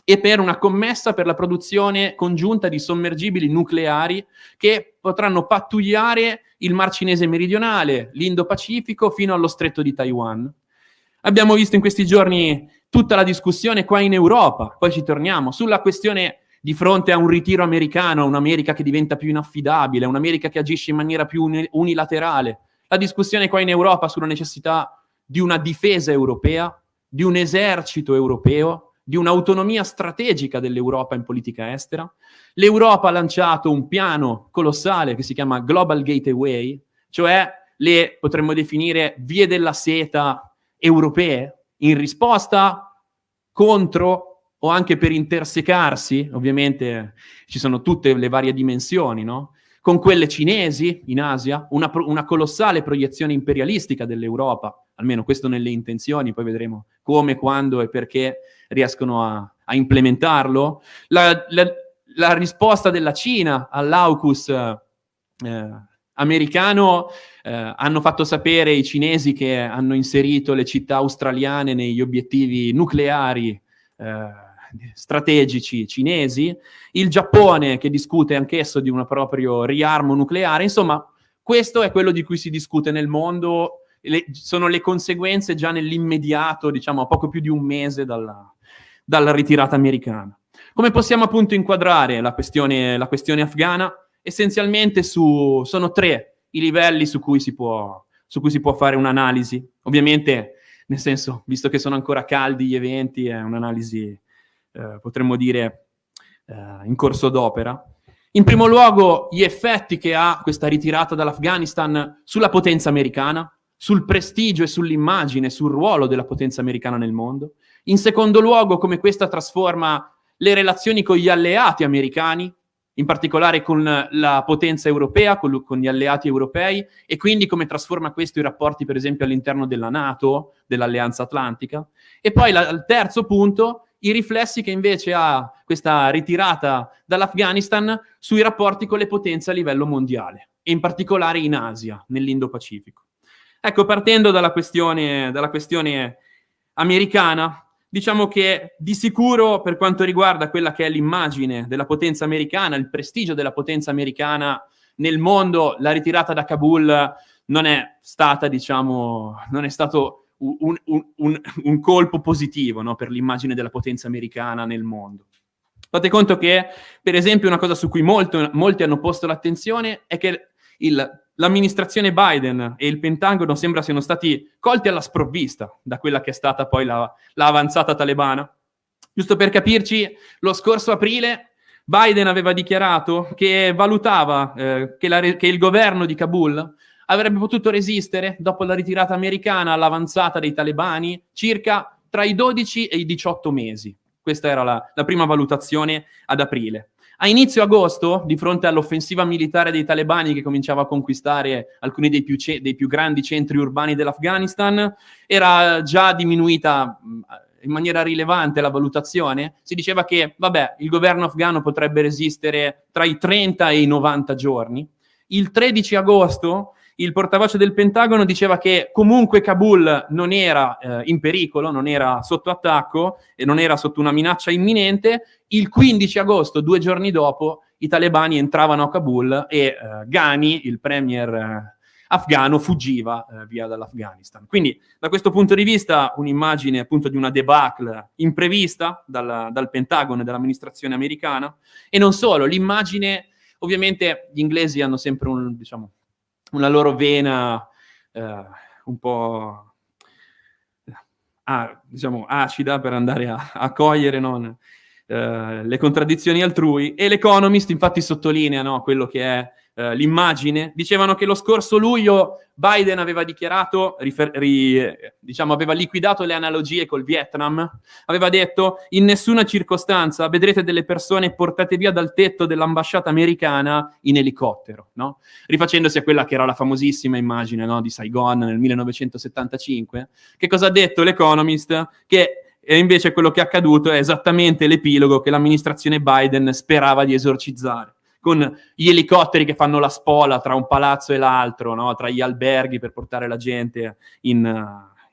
e per una commessa per la produzione congiunta di sommergibili nucleari che potranno pattugliare il Mar Cinese meridionale, l'Indo-Pacifico fino allo stretto di Taiwan. Abbiamo visto in questi giorni tutta la discussione qua in Europa, poi ci torniamo, sulla questione di fronte a un ritiro americano, un'America che diventa più inaffidabile, un'America che agisce in maniera più unilaterale, la discussione qua in Europa sulla necessità di una difesa europea, di un esercito europeo, di un'autonomia strategica dell'Europa in politica estera. L'Europa ha lanciato un piano colossale che si chiama Global Gateway, cioè le potremmo definire vie della seta europee, in risposta contro o anche per intersecarsi, ovviamente ci sono tutte le varie dimensioni, no? con quelle cinesi in Asia, una, una colossale proiezione imperialistica dell'Europa, almeno questo nelle intenzioni, poi vedremo come, quando e perché riescono a, a implementarlo. La, la, la, risposta della Cina all'AUKUS eh, americano eh, hanno fatto sapere i cinesi che hanno inserito le città australiane negli obiettivi nucleari eh, strategici cinesi, il Giappone che discute anch'esso di un proprio riarmo nucleare, insomma questo è quello di cui si discute nel mondo, le, sono le conseguenze già nell'immediato, diciamo a poco più di un mese dalla, dalla ritirata americana. Come possiamo appunto inquadrare la questione, la questione afghana? Essenzialmente su, sono tre i livelli su cui si può, cui si può fare un'analisi. Ovviamente, nel senso, visto che sono ancora caldi gli eventi, è un'analisi eh, potremmo dire, eh, in corso d'opera. In primo luogo, gli effetti che ha questa ritirata dall'Afghanistan sulla potenza americana, sul prestigio e sull'immagine, sul ruolo della potenza americana nel mondo. In secondo luogo, come questa trasforma le relazioni con gli alleati americani, in particolare con la potenza europea, con, con, gli alleati europei, e quindi come trasforma questo i rapporti, per esempio, all'interno della Nato, dell'Alleanza Atlantica. E poi la, il terzo punto i riflessi che invece ha questa ritirata dall'Afghanistan sui rapporti con le potenze a livello mondiale, e in particolare in Asia, nell'Indo-Pacifico. Ecco, partendo dalla questione, dalla questione americana, diciamo che di sicuro per quanto riguarda quella che è l'immagine della potenza americana, il prestigio della potenza americana nel mondo, la ritirata da Kabul non è stata, diciamo, non è stato un, un, un colpo positivo no, per l'immagine della potenza americana nel mondo. Fate conto che, per esempio, una cosa su cui molto, molti hanno posto l'attenzione è che il, l'amministrazione Biden e il Pentagono sembra siano stati colti alla sprovvista da quella che è stata poi la, la talebana. Giusto per capirci, lo scorso aprile Biden aveva dichiarato che valutava eh, che, la, che il governo di Kabul avrebbe potuto resistere dopo la ritirata americana all'avanzata dei talebani circa tra i 12 e i 18 mesi. Questa era la, la prima valutazione ad aprile. A inizio agosto, di fronte all'offensiva militare dei talebani che cominciava a conquistare alcuni dei più, dei più grandi centri urbani dell'Afghanistan, era già diminuita in maniera rilevante la valutazione. Si diceva che, vabbè, il governo afghano potrebbe resistere tra i 30 e i 90 giorni. Il 13 agosto il portavoce del Pentagono diceva che comunque Kabul non era eh, in pericolo, non era sotto attacco e non era sotto una minaccia imminente. Il 15 agosto, due giorni dopo, i talebani entravano a Kabul e eh, Ghani, il premier eh, afghano, fuggiva eh, via dall'Afghanistan. Quindi da questo punto di vista un'immagine appunto di una debacle imprevista dal, dal Pentagono e dall'amministrazione americana e non solo, l'immagine, ovviamente gli inglesi hanno sempre un, diciamo, una loro vena eh, un po' ah, diciamo, acida per andare a, a cogliere non, eh, le contraddizioni altrui. E l'Economist infatti sottolinea no, quello che è eh, l'immagine, dicevano che lo scorso luglio Biden aveva dichiarato, rifer- ri- diciamo, aveva liquidato le analogie col Vietnam, aveva detto in nessuna circostanza vedrete delle persone portate via dal tetto dell'ambasciata americana in elicottero, no? rifacendosi a quella che era la famosissima immagine no, di Saigon nel 1975. Che cosa ha detto l'Economist? Che e invece quello che è accaduto è esattamente l'epilogo che l'amministrazione Biden sperava di esorcizzare con gli elicotteri che fanno la spola tra un palazzo e l'altro, no? tra gli alberghi per portare la gente in,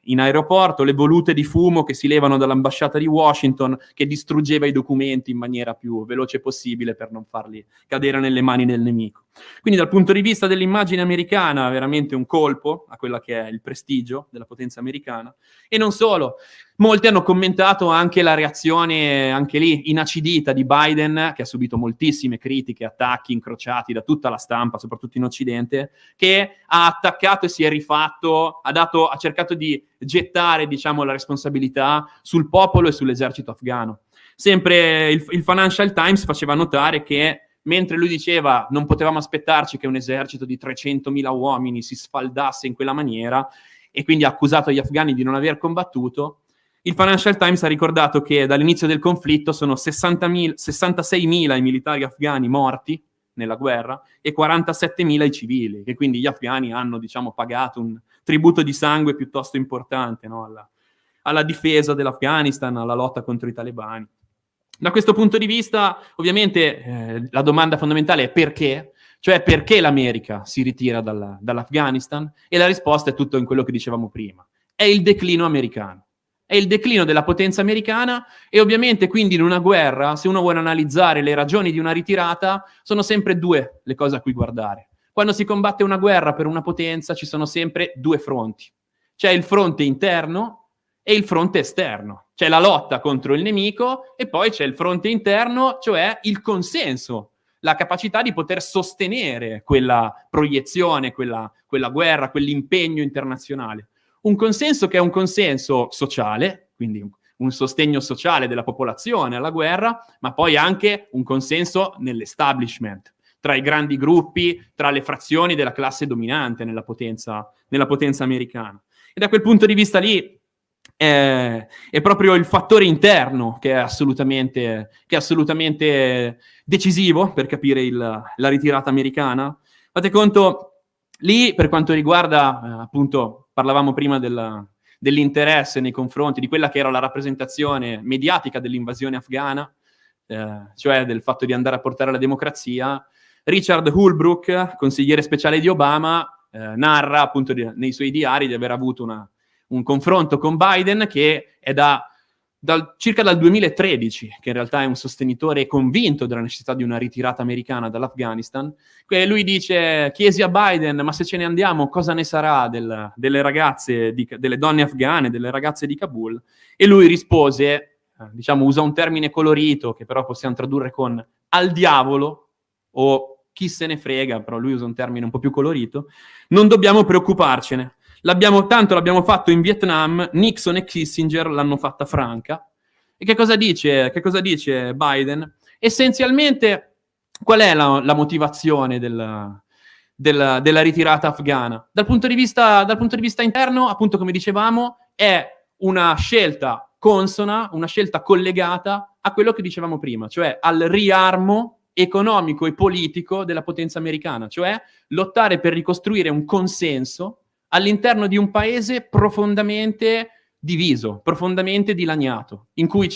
in aeroporto, le volute di fumo che si levano dall'ambasciata di Washington che distruggeva i documenti in maniera più veloce possibile per non farli cadere nelle mani del nemico. Quindi dal punto di vista dell'immagine americana, veramente un colpo a quella che è il prestigio della potenza americana. E non solo, molti hanno commentato anche la reazione, anche lì, inacidita di Biden, che ha subito moltissime critiche, attacchi incrociati da tutta la stampa, soprattutto in Occidente, che ha attaccato e si è rifatto, ha, dato, ha cercato di gettare, diciamo, la responsabilità sul popolo e sull'esercito afghano. Sempre il, il Financial Times faceva notare che mentre lui diceva non potevamo aspettarci che un esercito di 300.000 uomini si sfaldasse in quella maniera e quindi ha accusato gli afghani di non aver combattuto, il Financial Times ha ricordato che dall'inizio del conflitto sono 66.000 i militari afghani morti nella guerra e 47.000 i civili, che quindi gli afghani hanno diciamo, pagato un tributo di sangue piuttosto importante no? alla, alla difesa dell'Afghanistan, alla lotta contro i talebani. Da questo punto di vista, ovviamente, eh, la domanda fondamentale è perché, cioè perché l'America si ritira dalla, dall'Afghanistan? E la risposta è tutto in quello che dicevamo prima. È il declino americano. È il declino della potenza americana e ovviamente quindi in una guerra, se uno vuole analizzare le ragioni di una ritirata, sono sempre due le cose a cui guardare. Quando si combatte una guerra per una potenza ci sono sempre due fronti. C'è il fronte interno e il fronte esterno. C'è la lotta contro il nemico e poi c'è il fronte interno, cioè il consenso, la capacità di poter sostenere quella proiezione, quella, quella guerra, quell'impegno internazionale. Un consenso che è un consenso sociale, quindi un, sostegno sociale della popolazione alla guerra, ma poi anche un consenso nell'establishment, tra i grandi gruppi, tra le frazioni della classe dominante nella potenza, nella potenza americana. E da quel punto di vista lì è, è, proprio il fattore interno che è assolutamente, che è assolutamente decisivo per capire il, la ritirata americana. Fate conto, lì per quanto riguarda, eh, appunto, parlavamo prima della, dell'interesse nei confronti di quella che era la rappresentazione mediatica dell'invasione afghana, eh, cioè del fatto di andare a portare la democrazia, Richard Holbrooke, consigliere speciale di Obama, eh, narra appunto di, nei suoi diari di aver avuto una, un confronto con Biden che è da dal, circa dal 2013, che in realtà è un sostenitore convinto della necessità di una ritirata americana dall'Afghanistan, lui dice, chiesi a Biden, ma se ce ne andiamo cosa ne sarà del, delle ragazze, di, delle donne afghane, delle ragazze di Kabul? E lui rispose, eh, diciamo, usa un termine colorito, che però possiamo tradurre con al diavolo, o chi se ne frega, però lui usa un termine un po' più colorito, non dobbiamo preoccuparcene, L'abbiamo, tanto l'abbiamo fatto in Vietnam, Nixon e Kissinger l'hanno fatta franca. E che cosa dice, che cosa dice Biden? Essenzialmente, qual è la, la motivazione del, del, della ritirata afghana? Dal punto, vista, dal punto di vista interno, appunto come dicevamo, è una scelta consona, una scelta collegata a quello che dicevamo prima, cioè al riarmo economico e politico della potenza americana, cioè lottare per ricostruire un consenso all'interno di un paese profondamente diviso, profondamente dilaniato, in cui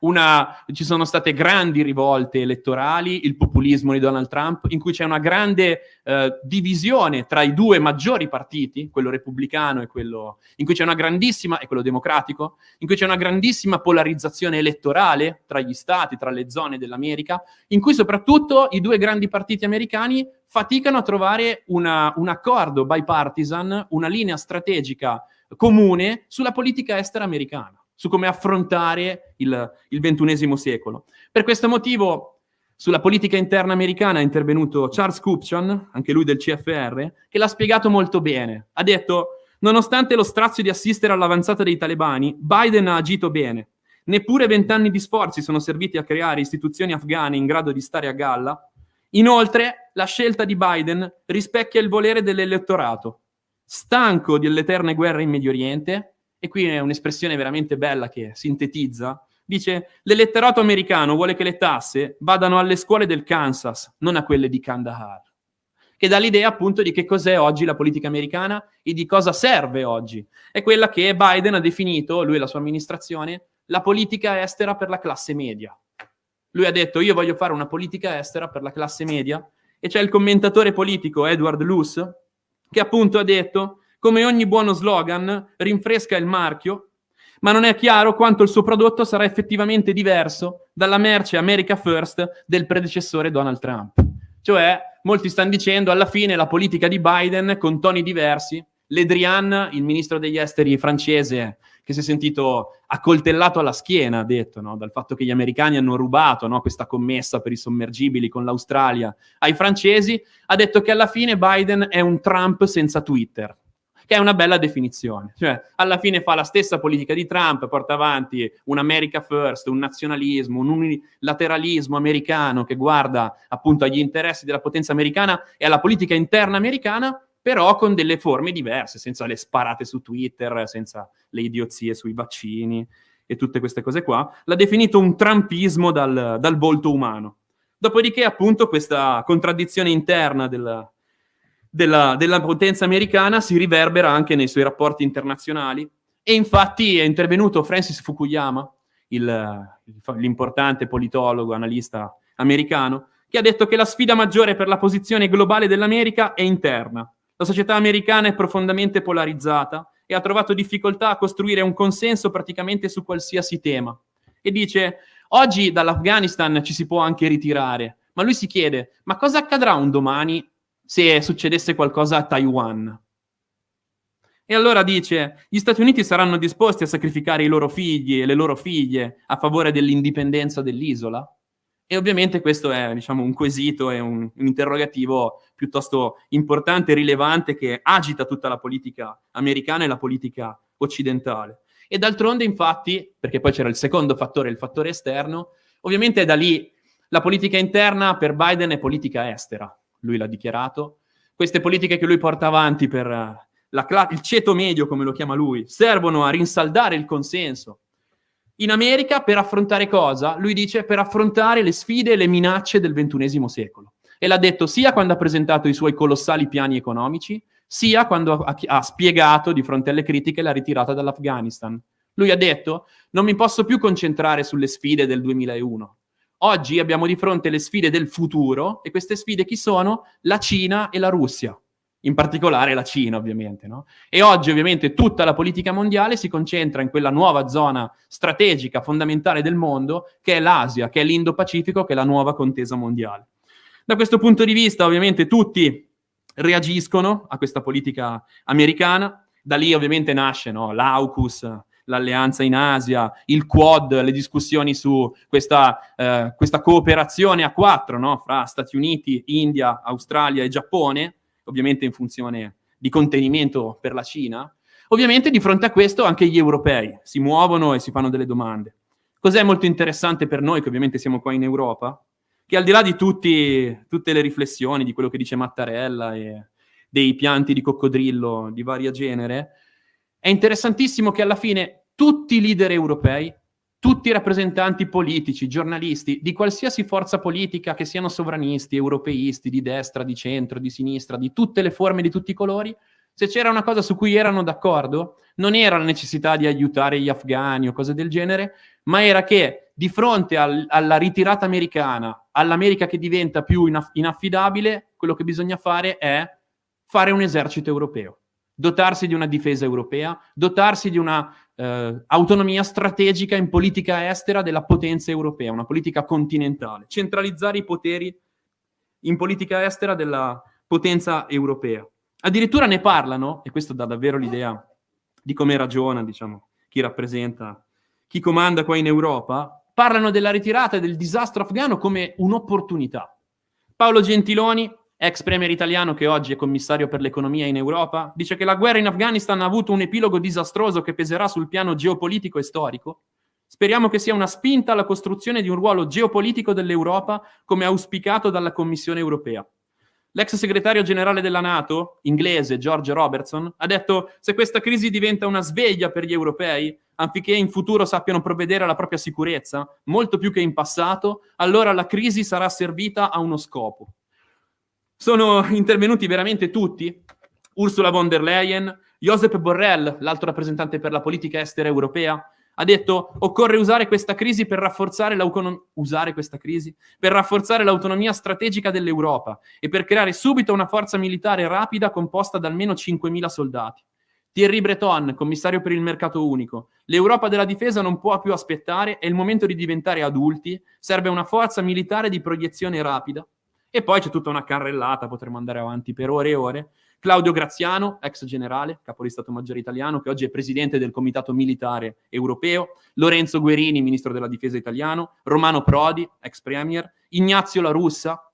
una, ci sono state grandi rivolte elettorali, il populismo di Donald Trump, in cui c'è una grande eh, divisione tra i due maggiori partiti, quello repubblicano e quello in cui c'è una grandissima, e quello democratico, in cui c'è una grandissima polarizzazione elettorale tra gli stati, tra le zone dell'America, in cui soprattutto i due grandi partiti americani faticano a trovare una, un accordo bipartisan, una linea strategica comune sulla politica estera americana, su come affrontare il, il ventunesimo secolo. Per questo motivo sulla politica interna americana è intervenuto Charles Kupchan, anche lui del CFR, che l'ha spiegato molto bene. Ha detto, nonostante lo strazio di assistere all'avanzata dei talebani, Biden ha agito bene. Neppure vent'anni di sforzi sono serviti a creare istituzioni afghane in grado di stare a galla. Inoltre, la scelta di Biden rispecchia il volere dell'elettorato, stanco delle eterne guerre in Medio Oriente, e qui è un'espressione veramente bella che sintetizza, dice l'elettorato americano vuole che le tasse vadano alle scuole del Kansas, non a quelle di Kandahar, che dà l'idea appunto di che cos'è oggi la politica americana e di cosa serve oggi. È quella che Biden ha definito, lui e la sua amministrazione, la politica estera per la classe media. Lui ha detto io voglio fare una politica estera per la classe media e c'è il commentatore politico Edward Luce che appunto ha detto, come ogni buono slogan, rinfresca il marchio, ma non è chiaro quanto il suo prodotto sarà effettivamente diverso dalla merce America First del predecessore Donald Trump. Cioè, molti stanno dicendo, alla fine la politica di Biden, con toni diversi, Le Drian, il ministro degli esteri francese, che si è sentito accoltellato alla schiena, ha detto, no? dal fatto che gli americani hanno rubato no? questa commessa per i sommergibili con l'Australia ai francesi, ha detto che alla fine Biden è un Trump senza Twitter che è una bella definizione. Cioè, alla fine fa la stessa politica di Trump, porta avanti un America First, un nazionalismo, un unilateralismo americano che guarda appunto agli interessi della potenza americana e alla politica interna americana, però con delle forme diverse, senza le sparate su Twitter, senza le idiozie sui vaccini e tutte queste cose qua. L'ha definito un trumpismo dal, dal volto umano. Dopodiché, appunto, questa contraddizione interna della, della, della potenza americana si riverbera anche nei suoi rapporti internazionali e infatti è intervenuto Francis Fukuyama, il, l'importante politologo, analista americano, che ha detto che la sfida maggiore per la posizione globale dell'America è interna. La società americana è profondamente polarizzata e ha trovato difficoltà a costruire un consenso praticamente su qualsiasi tema. E dice, oggi dall'Afghanistan ci si può anche ritirare, ma lui si chiede, ma cosa accadrà un domani se succedesse qualcosa a Taiwan? E allora dice, gli Stati Uniti saranno disposti a sacrificare i loro figli e le loro figlie a favore dell'indipendenza dell'isola? E ovviamente questo è diciamo, un quesito, è un, un, interrogativo piuttosto importante e rilevante che agita tutta la politica americana e la politica occidentale. E d'altronde, infatti, perché poi c'era il secondo fattore, il fattore esterno, ovviamente da lì la politica interna per Biden è politica estera, lui l'ha dichiarato. Queste politiche che lui porta avanti per il ceto medio, come lo chiama lui, servono a rinsaldare il consenso in America per affrontare cosa? Lui dice per affrontare le sfide e le minacce del ventunesimo secolo. E l'ha detto sia quando ha presentato i suoi colossali piani economici, sia quando ha, ha spiegato di fronte alle critiche la ritirata dall'Afghanistan. Lui ha detto non mi posso più concentrare sulle sfide del 2001. Oggi abbiamo di fronte le sfide del futuro e queste sfide chi sono? La Cina e la Russia in particolare la Cina ovviamente. No? E oggi ovviamente tutta la politica mondiale si concentra in quella nuova zona strategica, fondamentale del mondo, che è l'Asia, che è l'Indo-Pacifico, che è la nuova contesa mondiale. Da questo punto di vista ovviamente tutti reagiscono a questa politica americana, da lì ovviamente nasce no? l'AUKUS, l'alleanza in Asia, il Quad, le discussioni su questa, eh, questa cooperazione a quattro no? fra Stati Uniti, India, Australia e Giappone, ovviamente in funzione di contenimento per la Cina, ovviamente di fronte a questo anche gli europei si muovono e si fanno delle domande. Cos'è molto interessante per noi, che ovviamente siamo qua in Europa? Che al di là di tutti, tutte le riflessioni di quello che dice Mattarella e dei pianti di coccodrillo di varia genere, è interessantissimo che alla fine tutti i leader europei tutti i rappresentanti politici, giornalisti di qualsiasi forza politica, che siano sovranisti, europeisti, di destra, di centro, di sinistra, di tutte le forme, di tutti i colori, Se c'era una cosa su cui erano d'accordo, non era la necessità di aiutare gli afghani o cose del genere, ma era che di fronte al, alla ritirata americana, all'America che diventa più inaff- inaffidabile, quello che bisogna fare è fare un esercito europeo, dotarsi di una difesa europea, dotarsi di una eh, autonomia strategica in politica estera della potenza europea, una politica continentale, centralizzare i poteri in politica estera della potenza europea. Addirittura ne parlano, e questo dà davvero l'idea di come ragiona, diciamo, chi rappresenta, chi comanda qua in Europa, parlano della ritirata e del disastro afghano come un'opportunità. Paolo Gentiloni, ex premier italiano che oggi è commissario per l'economia in Europa, dice che la guerra in Afghanistan ha avuto un epilogo disastroso che peserà sul piano geopolitico e storico. Speriamo che sia una spinta alla costruzione di un ruolo geopolitico dell'Europa come auspicato dalla Commissione europea. L'ex segretario generale della Nato, inglese George Robertson, ha detto se questa crisi diventa una sveglia per gli europei, affinché in futuro sappiano provvedere alla propria sicurezza, molto più che in passato, allora la crisi sarà servita a uno scopo. Sono intervenuti veramente tutti? Ursula von der Leyen, Josep Borrell, l'alto rappresentante per la politica estera europea, ha detto occorre usare questa crisi per rafforzare, crisi per rafforzare l'autonomia strategica dell'Europa e per creare subito una forza militare rapida composta da almeno 5.000 soldati. Thierry Breton, commissario per il mercato unico. L'Europa della difesa non può più aspettare, è il momento di diventare adulti, serve una forza militare di proiezione rapida. E poi c'è tutta una carrellata, potremmo andare avanti per ore e ore, Claudio Graziano, ex generale, capo di Stato Maggiore italiano, che oggi è presidente del Comitato Militare Europeo, Lorenzo Guerini, ministro della Difesa italiano, Romano Prodi, ex premier, Ignazio La Russa,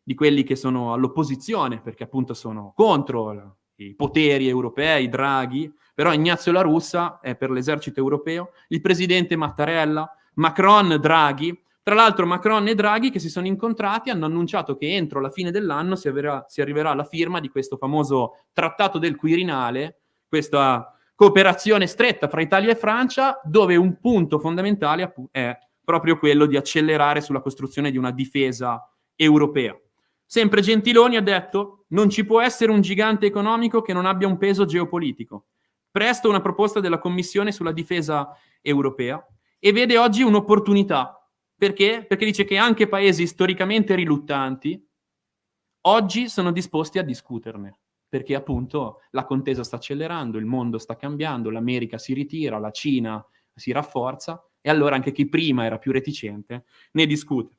di quelli che sono all'opposizione, perché appunto sono contro i poteri europei, Draghi, però Ignazio La Russa è per l'esercito europeo, il presidente Mattarella, Macron, Draghi, tra l'altro Macron e Draghi che si sono incontrati hanno annunciato che entro la fine dell'anno si, si arriverà alla firma di questo famoso trattato del Quirinale, questa cooperazione stretta fra Italia e Francia, dove un punto fondamentale è proprio quello di accelerare sulla costruzione di una difesa europea. Sempre Gentiloni ha detto non ci può essere un gigante economico che non abbia un peso geopolitico. Presto una proposta della Commissione sulla difesa europea e vede oggi un'opportunità perché? Perché dice che anche paesi storicamente riluttanti oggi sono disposti a discuterne, perché appunto la contesa sta accelerando, il mondo sta cambiando, l'America si ritira, la Cina si rafforza e allora anche chi prima era più reticente ne discute.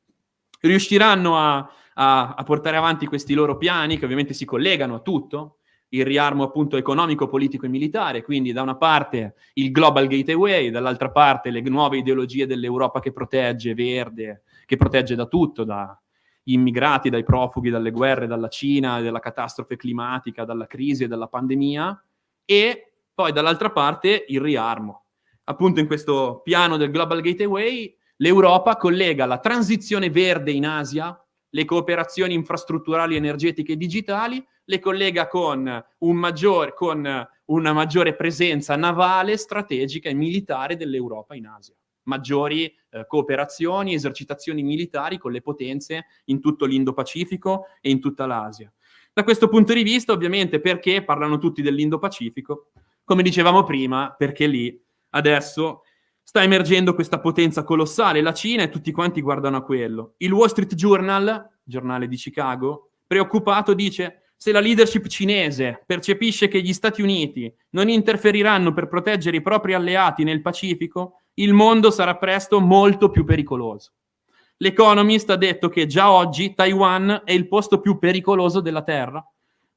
Riusciranno a, a, a portare avanti questi loro piani, che ovviamente si collegano a tutto, il riarmo appunto economico, politico e militare, quindi da una parte il Global Gateway, dall'altra parte le nuove ideologie dell'Europa che protegge, verde, che protegge da tutto, dagli immigrati, dai profughi, dalle guerre, dalla Cina, dalla catastrofe climatica, dalla crisi e dalla pandemia, e poi dall'altra parte il riarmo. Appunto in questo piano del Global Gateway l'Europa collega la transizione verde in Asia, le cooperazioni infrastrutturali, energetiche e digitali, le collega con, un maggior, con una maggiore presenza navale, strategica e militare dell'Europa in Asia. Maggiori eh, cooperazioni, esercitazioni militari con le potenze in tutto l'Indo-Pacifico e in tutta l'Asia. Da questo punto di vista, ovviamente, perché parlano tutti dell'Indo-Pacifico? Come dicevamo prima, perché lì adesso sta emergendo questa potenza colossale, la Cina e tutti quanti guardano a quello. Il Wall Street Journal, giornale di Chicago, preoccupato dice se la leadership cinese percepisce che gli Stati Uniti non interferiranno per proteggere i propri alleati nel Pacifico, il mondo sarà presto molto più pericoloso. L'Economist ha detto che già oggi Taiwan è il posto più pericoloso della Terra.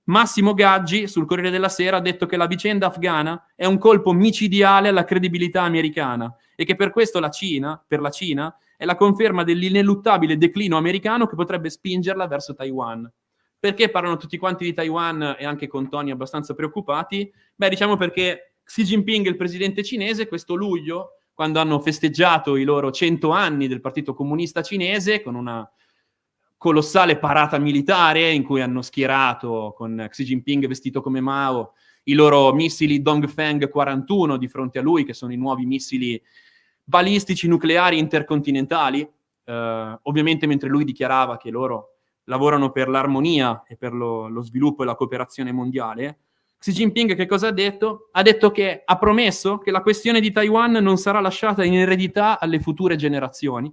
Massimo Gaggi sul Corriere della Sera ha detto che la vicenda afghana è un colpo micidiale alla credibilità americana e che per questo la Cina, per la Cina, è la conferma dell'ineluttabile declino americano che potrebbe spingerla verso Taiwan. Perché parlano tutti quanti di Taiwan e anche con toni abbastanza preoccupati? Beh, diciamo perché Xi Jinping, il presidente cinese, questo luglio, quando hanno festeggiato i loro 100 anni del Partito Comunista Cinese con una colossale parata militare in cui hanno schierato con Xi Jinping vestito come Mao i loro missili Dongfeng 41 di fronte a lui, che sono i nuovi missili balistici nucleari intercontinentali. Eh, ovviamente mentre lui dichiarava che loro lavorano per l'armonia e per lo, lo, sviluppo e la cooperazione mondiale, Xi Jinping che cosa ha detto? Ha detto che ha promesso che la questione di Taiwan non sarà lasciata in eredità alle future generazioni.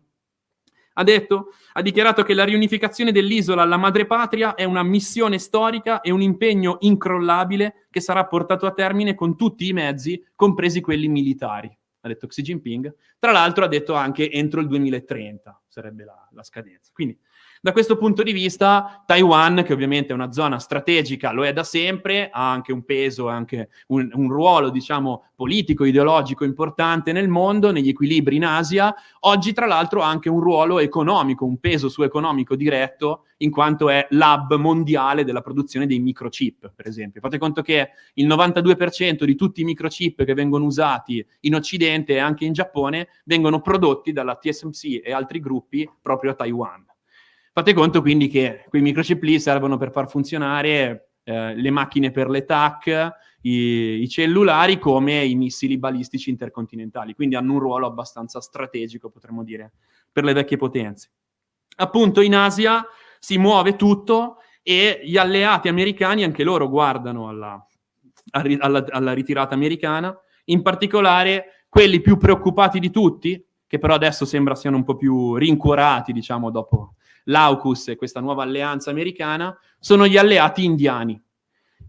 Ha detto, ha dichiarato che la riunificazione dell'isola alla madrepatria è una missione storica e un impegno incrollabile che sarà portato a termine con tutti i mezzi, compresi quelli militari. Ha detto Xi Jinping. Tra l'altro ha detto anche entro il 2030 sarebbe la, la scadenza. Quindi da questo punto di vista, Taiwan, che ovviamente è una zona strategica, lo è da sempre, ha anche un peso, anche un, un ruolo, diciamo, politico, ideologico importante nel mondo, negli equilibri in Asia. Oggi, tra l'altro, ha anche un ruolo economico, un peso su economico diretto, in quanto è l'hub mondiale della produzione dei microchip, per esempio. Fate conto che il 92% di tutti i microchip che vengono usati in Occidente e anche in Giappone vengono prodotti dalla TSMC e altri gruppi proprio a Taiwan. Fate conto quindi che quei microchip lì servono per far funzionare eh, le macchine per le TAC, i, i, cellulari come i missili balistici intercontinentali, quindi hanno un ruolo abbastanza strategico, potremmo dire, per le vecchie potenze. Appunto in Asia si muove tutto e gli alleati americani, anche loro guardano alla, alla, alla ritirata americana, in particolare quelli più preoccupati di tutti, che però adesso sembra siano un po' più rincuorati, diciamo, dopo l'AUKUS e questa nuova alleanza americana, sono gli alleati indiani.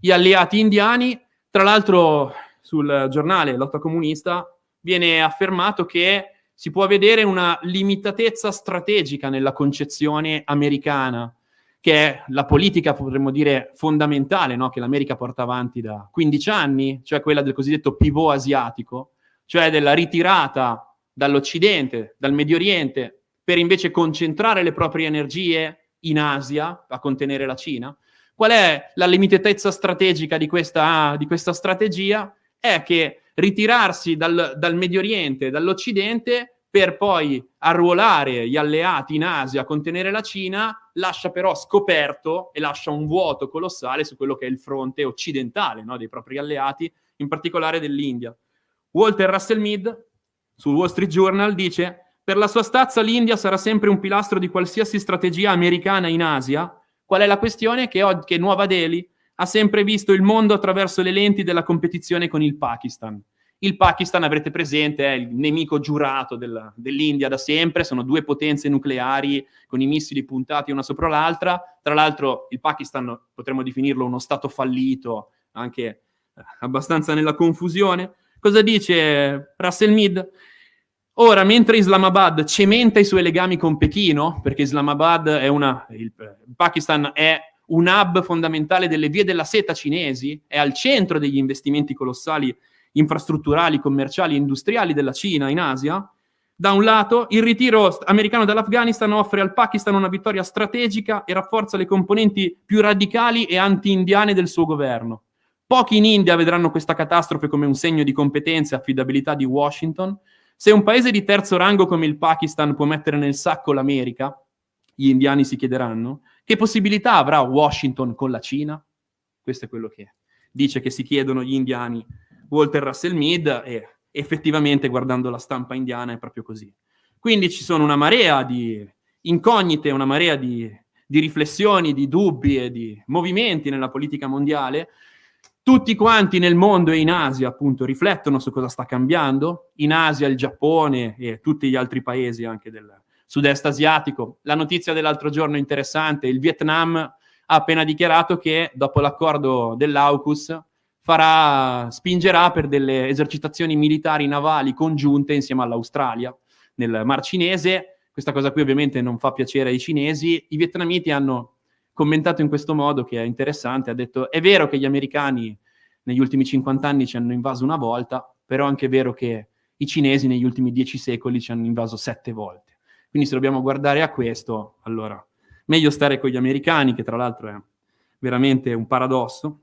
Gli alleati indiani, tra l'altro sul giornale Lotta Comunista, viene affermato che si può vedere una limitatezza strategica nella concezione americana, che è la politica, potremmo dire, fondamentale, no? che l'America porta avanti da 15 anni, cioè quella del cosiddetto pivot asiatico, cioè della ritirata dall'Occidente, dal Medio Oriente, per invece concentrare le proprie energie in Asia a contenere la Cina? Qual è la limitatezza strategica di questa, di questa strategia? È che ritirarsi dal, dal Medio Oriente, dall'Occidente, per poi arruolare gli alleati in Asia a contenere la Cina, lascia però scoperto e lascia un vuoto colossale su quello che è il fronte occidentale no, dei propri alleati, in particolare dell'India. Walter Russell Mead, sul Wall Street Journal, dice per la sua stazza l'India sarà sempre un pilastro di qualsiasi strategia americana in Asia. Qual è la questione? Che, che Nuova Delhi ha sempre visto il mondo attraverso le lenti della competizione con il Pakistan. Il Pakistan, avrete presente, è il nemico giurato del, dell'India da sempre, sono due potenze nucleari con i missili puntati una sopra l'altra. Tra l'altro il Pakistan potremmo definirlo uno stato fallito, anche abbastanza nella confusione. Cosa dice Russell Mead? Ora, mentre Islamabad cementa i suoi legami con Pechino, perché Islamabad è una, il, il Pakistan è un hub fondamentale delle vie della seta cinesi, è al centro degli investimenti colossali infrastrutturali, commerciali e industriali della Cina in Asia, da un lato, il ritiro americano dall'Afghanistan offre al Pakistan una vittoria strategica e rafforza le componenti più radicali e anti-indiane del suo governo. Pochi in India vedranno questa catastrofe come un segno di competenza e affidabilità di Washington, se un paese di terzo rango come il Pakistan può mettere nel sacco l'America, gli indiani si chiederanno, che possibilità avrà Washington con la Cina? Questo è quello che dice che si chiedono gli indiani Walter Russell Mead e effettivamente guardando la stampa indiana è proprio così. Quindi ci sono una marea di incognite, una marea di, di riflessioni, di dubbi e di movimenti nella politica mondiale tutti quanti nel mondo e in Asia, appunto, riflettono su cosa sta cambiando. In Asia, il Giappone e tutti gli altri paesi anche del sud-est asiatico. La notizia dell'altro giorno interessante, il Vietnam ha appena dichiarato che dopo l'accordo dell'AUKUS farà, spingerà per delle esercitazioni militari navali congiunte insieme all'Australia nel Mar Cinese. Questa cosa qui ovviamente non fa piacere ai cinesi. I vietnamiti hanno commentato in questo modo che è interessante, ha detto è vero che gli americani negli ultimi 50 anni ci hanno invaso una volta, però è anche vero che i cinesi negli ultimi 10 secoli ci hanno invaso sette volte. Quindi se dobbiamo guardare a questo, allora meglio stare con gli americani, che tra l'altro è veramente un paradosso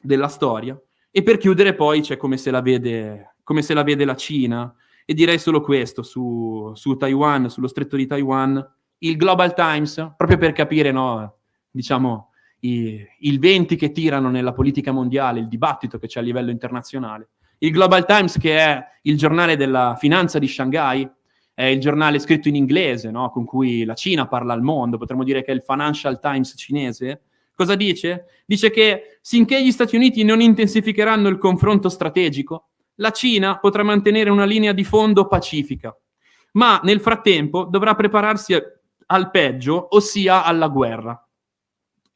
della storia. E per chiudere poi c'è come se la vede, se la, vede la Cina, e direi solo questo su, su Taiwan, sullo stretto di Taiwan, il Global Times, proprio per capire no, diciamo, i, il venti che tirano nella politica mondiale, il dibattito che c'è a livello internazionale. Il Global Times, che è il giornale della finanza di Shanghai, è il giornale scritto in inglese, no? con cui la Cina parla al mondo, potremmo dire che è il Financial Times cinese, Cosa dice? Dice che sinché gli Stati Uniti non intensificheranno il confronto strategico, la Cina potrà mantenere una linea di fondo pacifica, ma nel frattempo dovrà prepararsi al peggio, ossia alla guerra.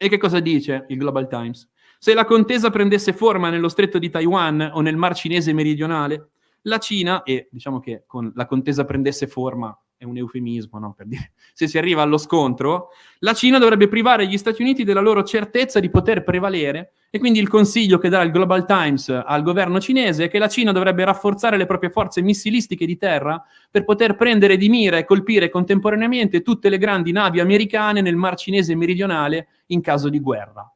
E che cosa dice il Global Times? Se la contesa prendesse forma nello stretto di Taiwan o nel Mar Cinese meridionale, la Cina, e diciamo che con la contesa prendesse forma è un eufemismo, no? per dire, se si arriva allo scontro, la Cina dovrebbe privare gli Stati Uniti della loro certezza di poter prevalere e quindi il consiglio che dà il Global Times al governo cinese è che la Cina dovrebbe rafforzare le proprie forze missilistiche di terra per poter prendere di mira e colpire contemporaneamente tutte le grandi navi americane nel Mar Cinese meridionale in caso di guerra.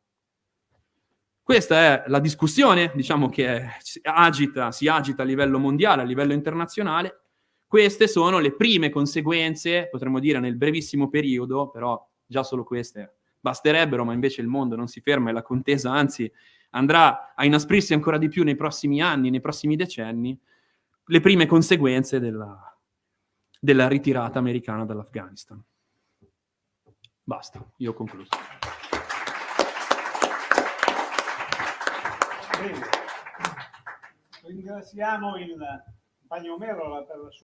Questa è la discussione, diciamo, che agita, si agita a livello mondiale, a livello internazionale, queste sono le prime conseguenze, potremmo dire nel brevissimo periodo, però già solo queste basterebbero, ma invece il mondo non si ferma e la contesa anzi andrà a inasprirsi ancora di più nei prossimi anni, nei prossimi decenni, le prime conseguenze della, della ritirata americana dall'Afghanistan. Basta, io ho concluso. Ringraziamo il Bagnomero per la sua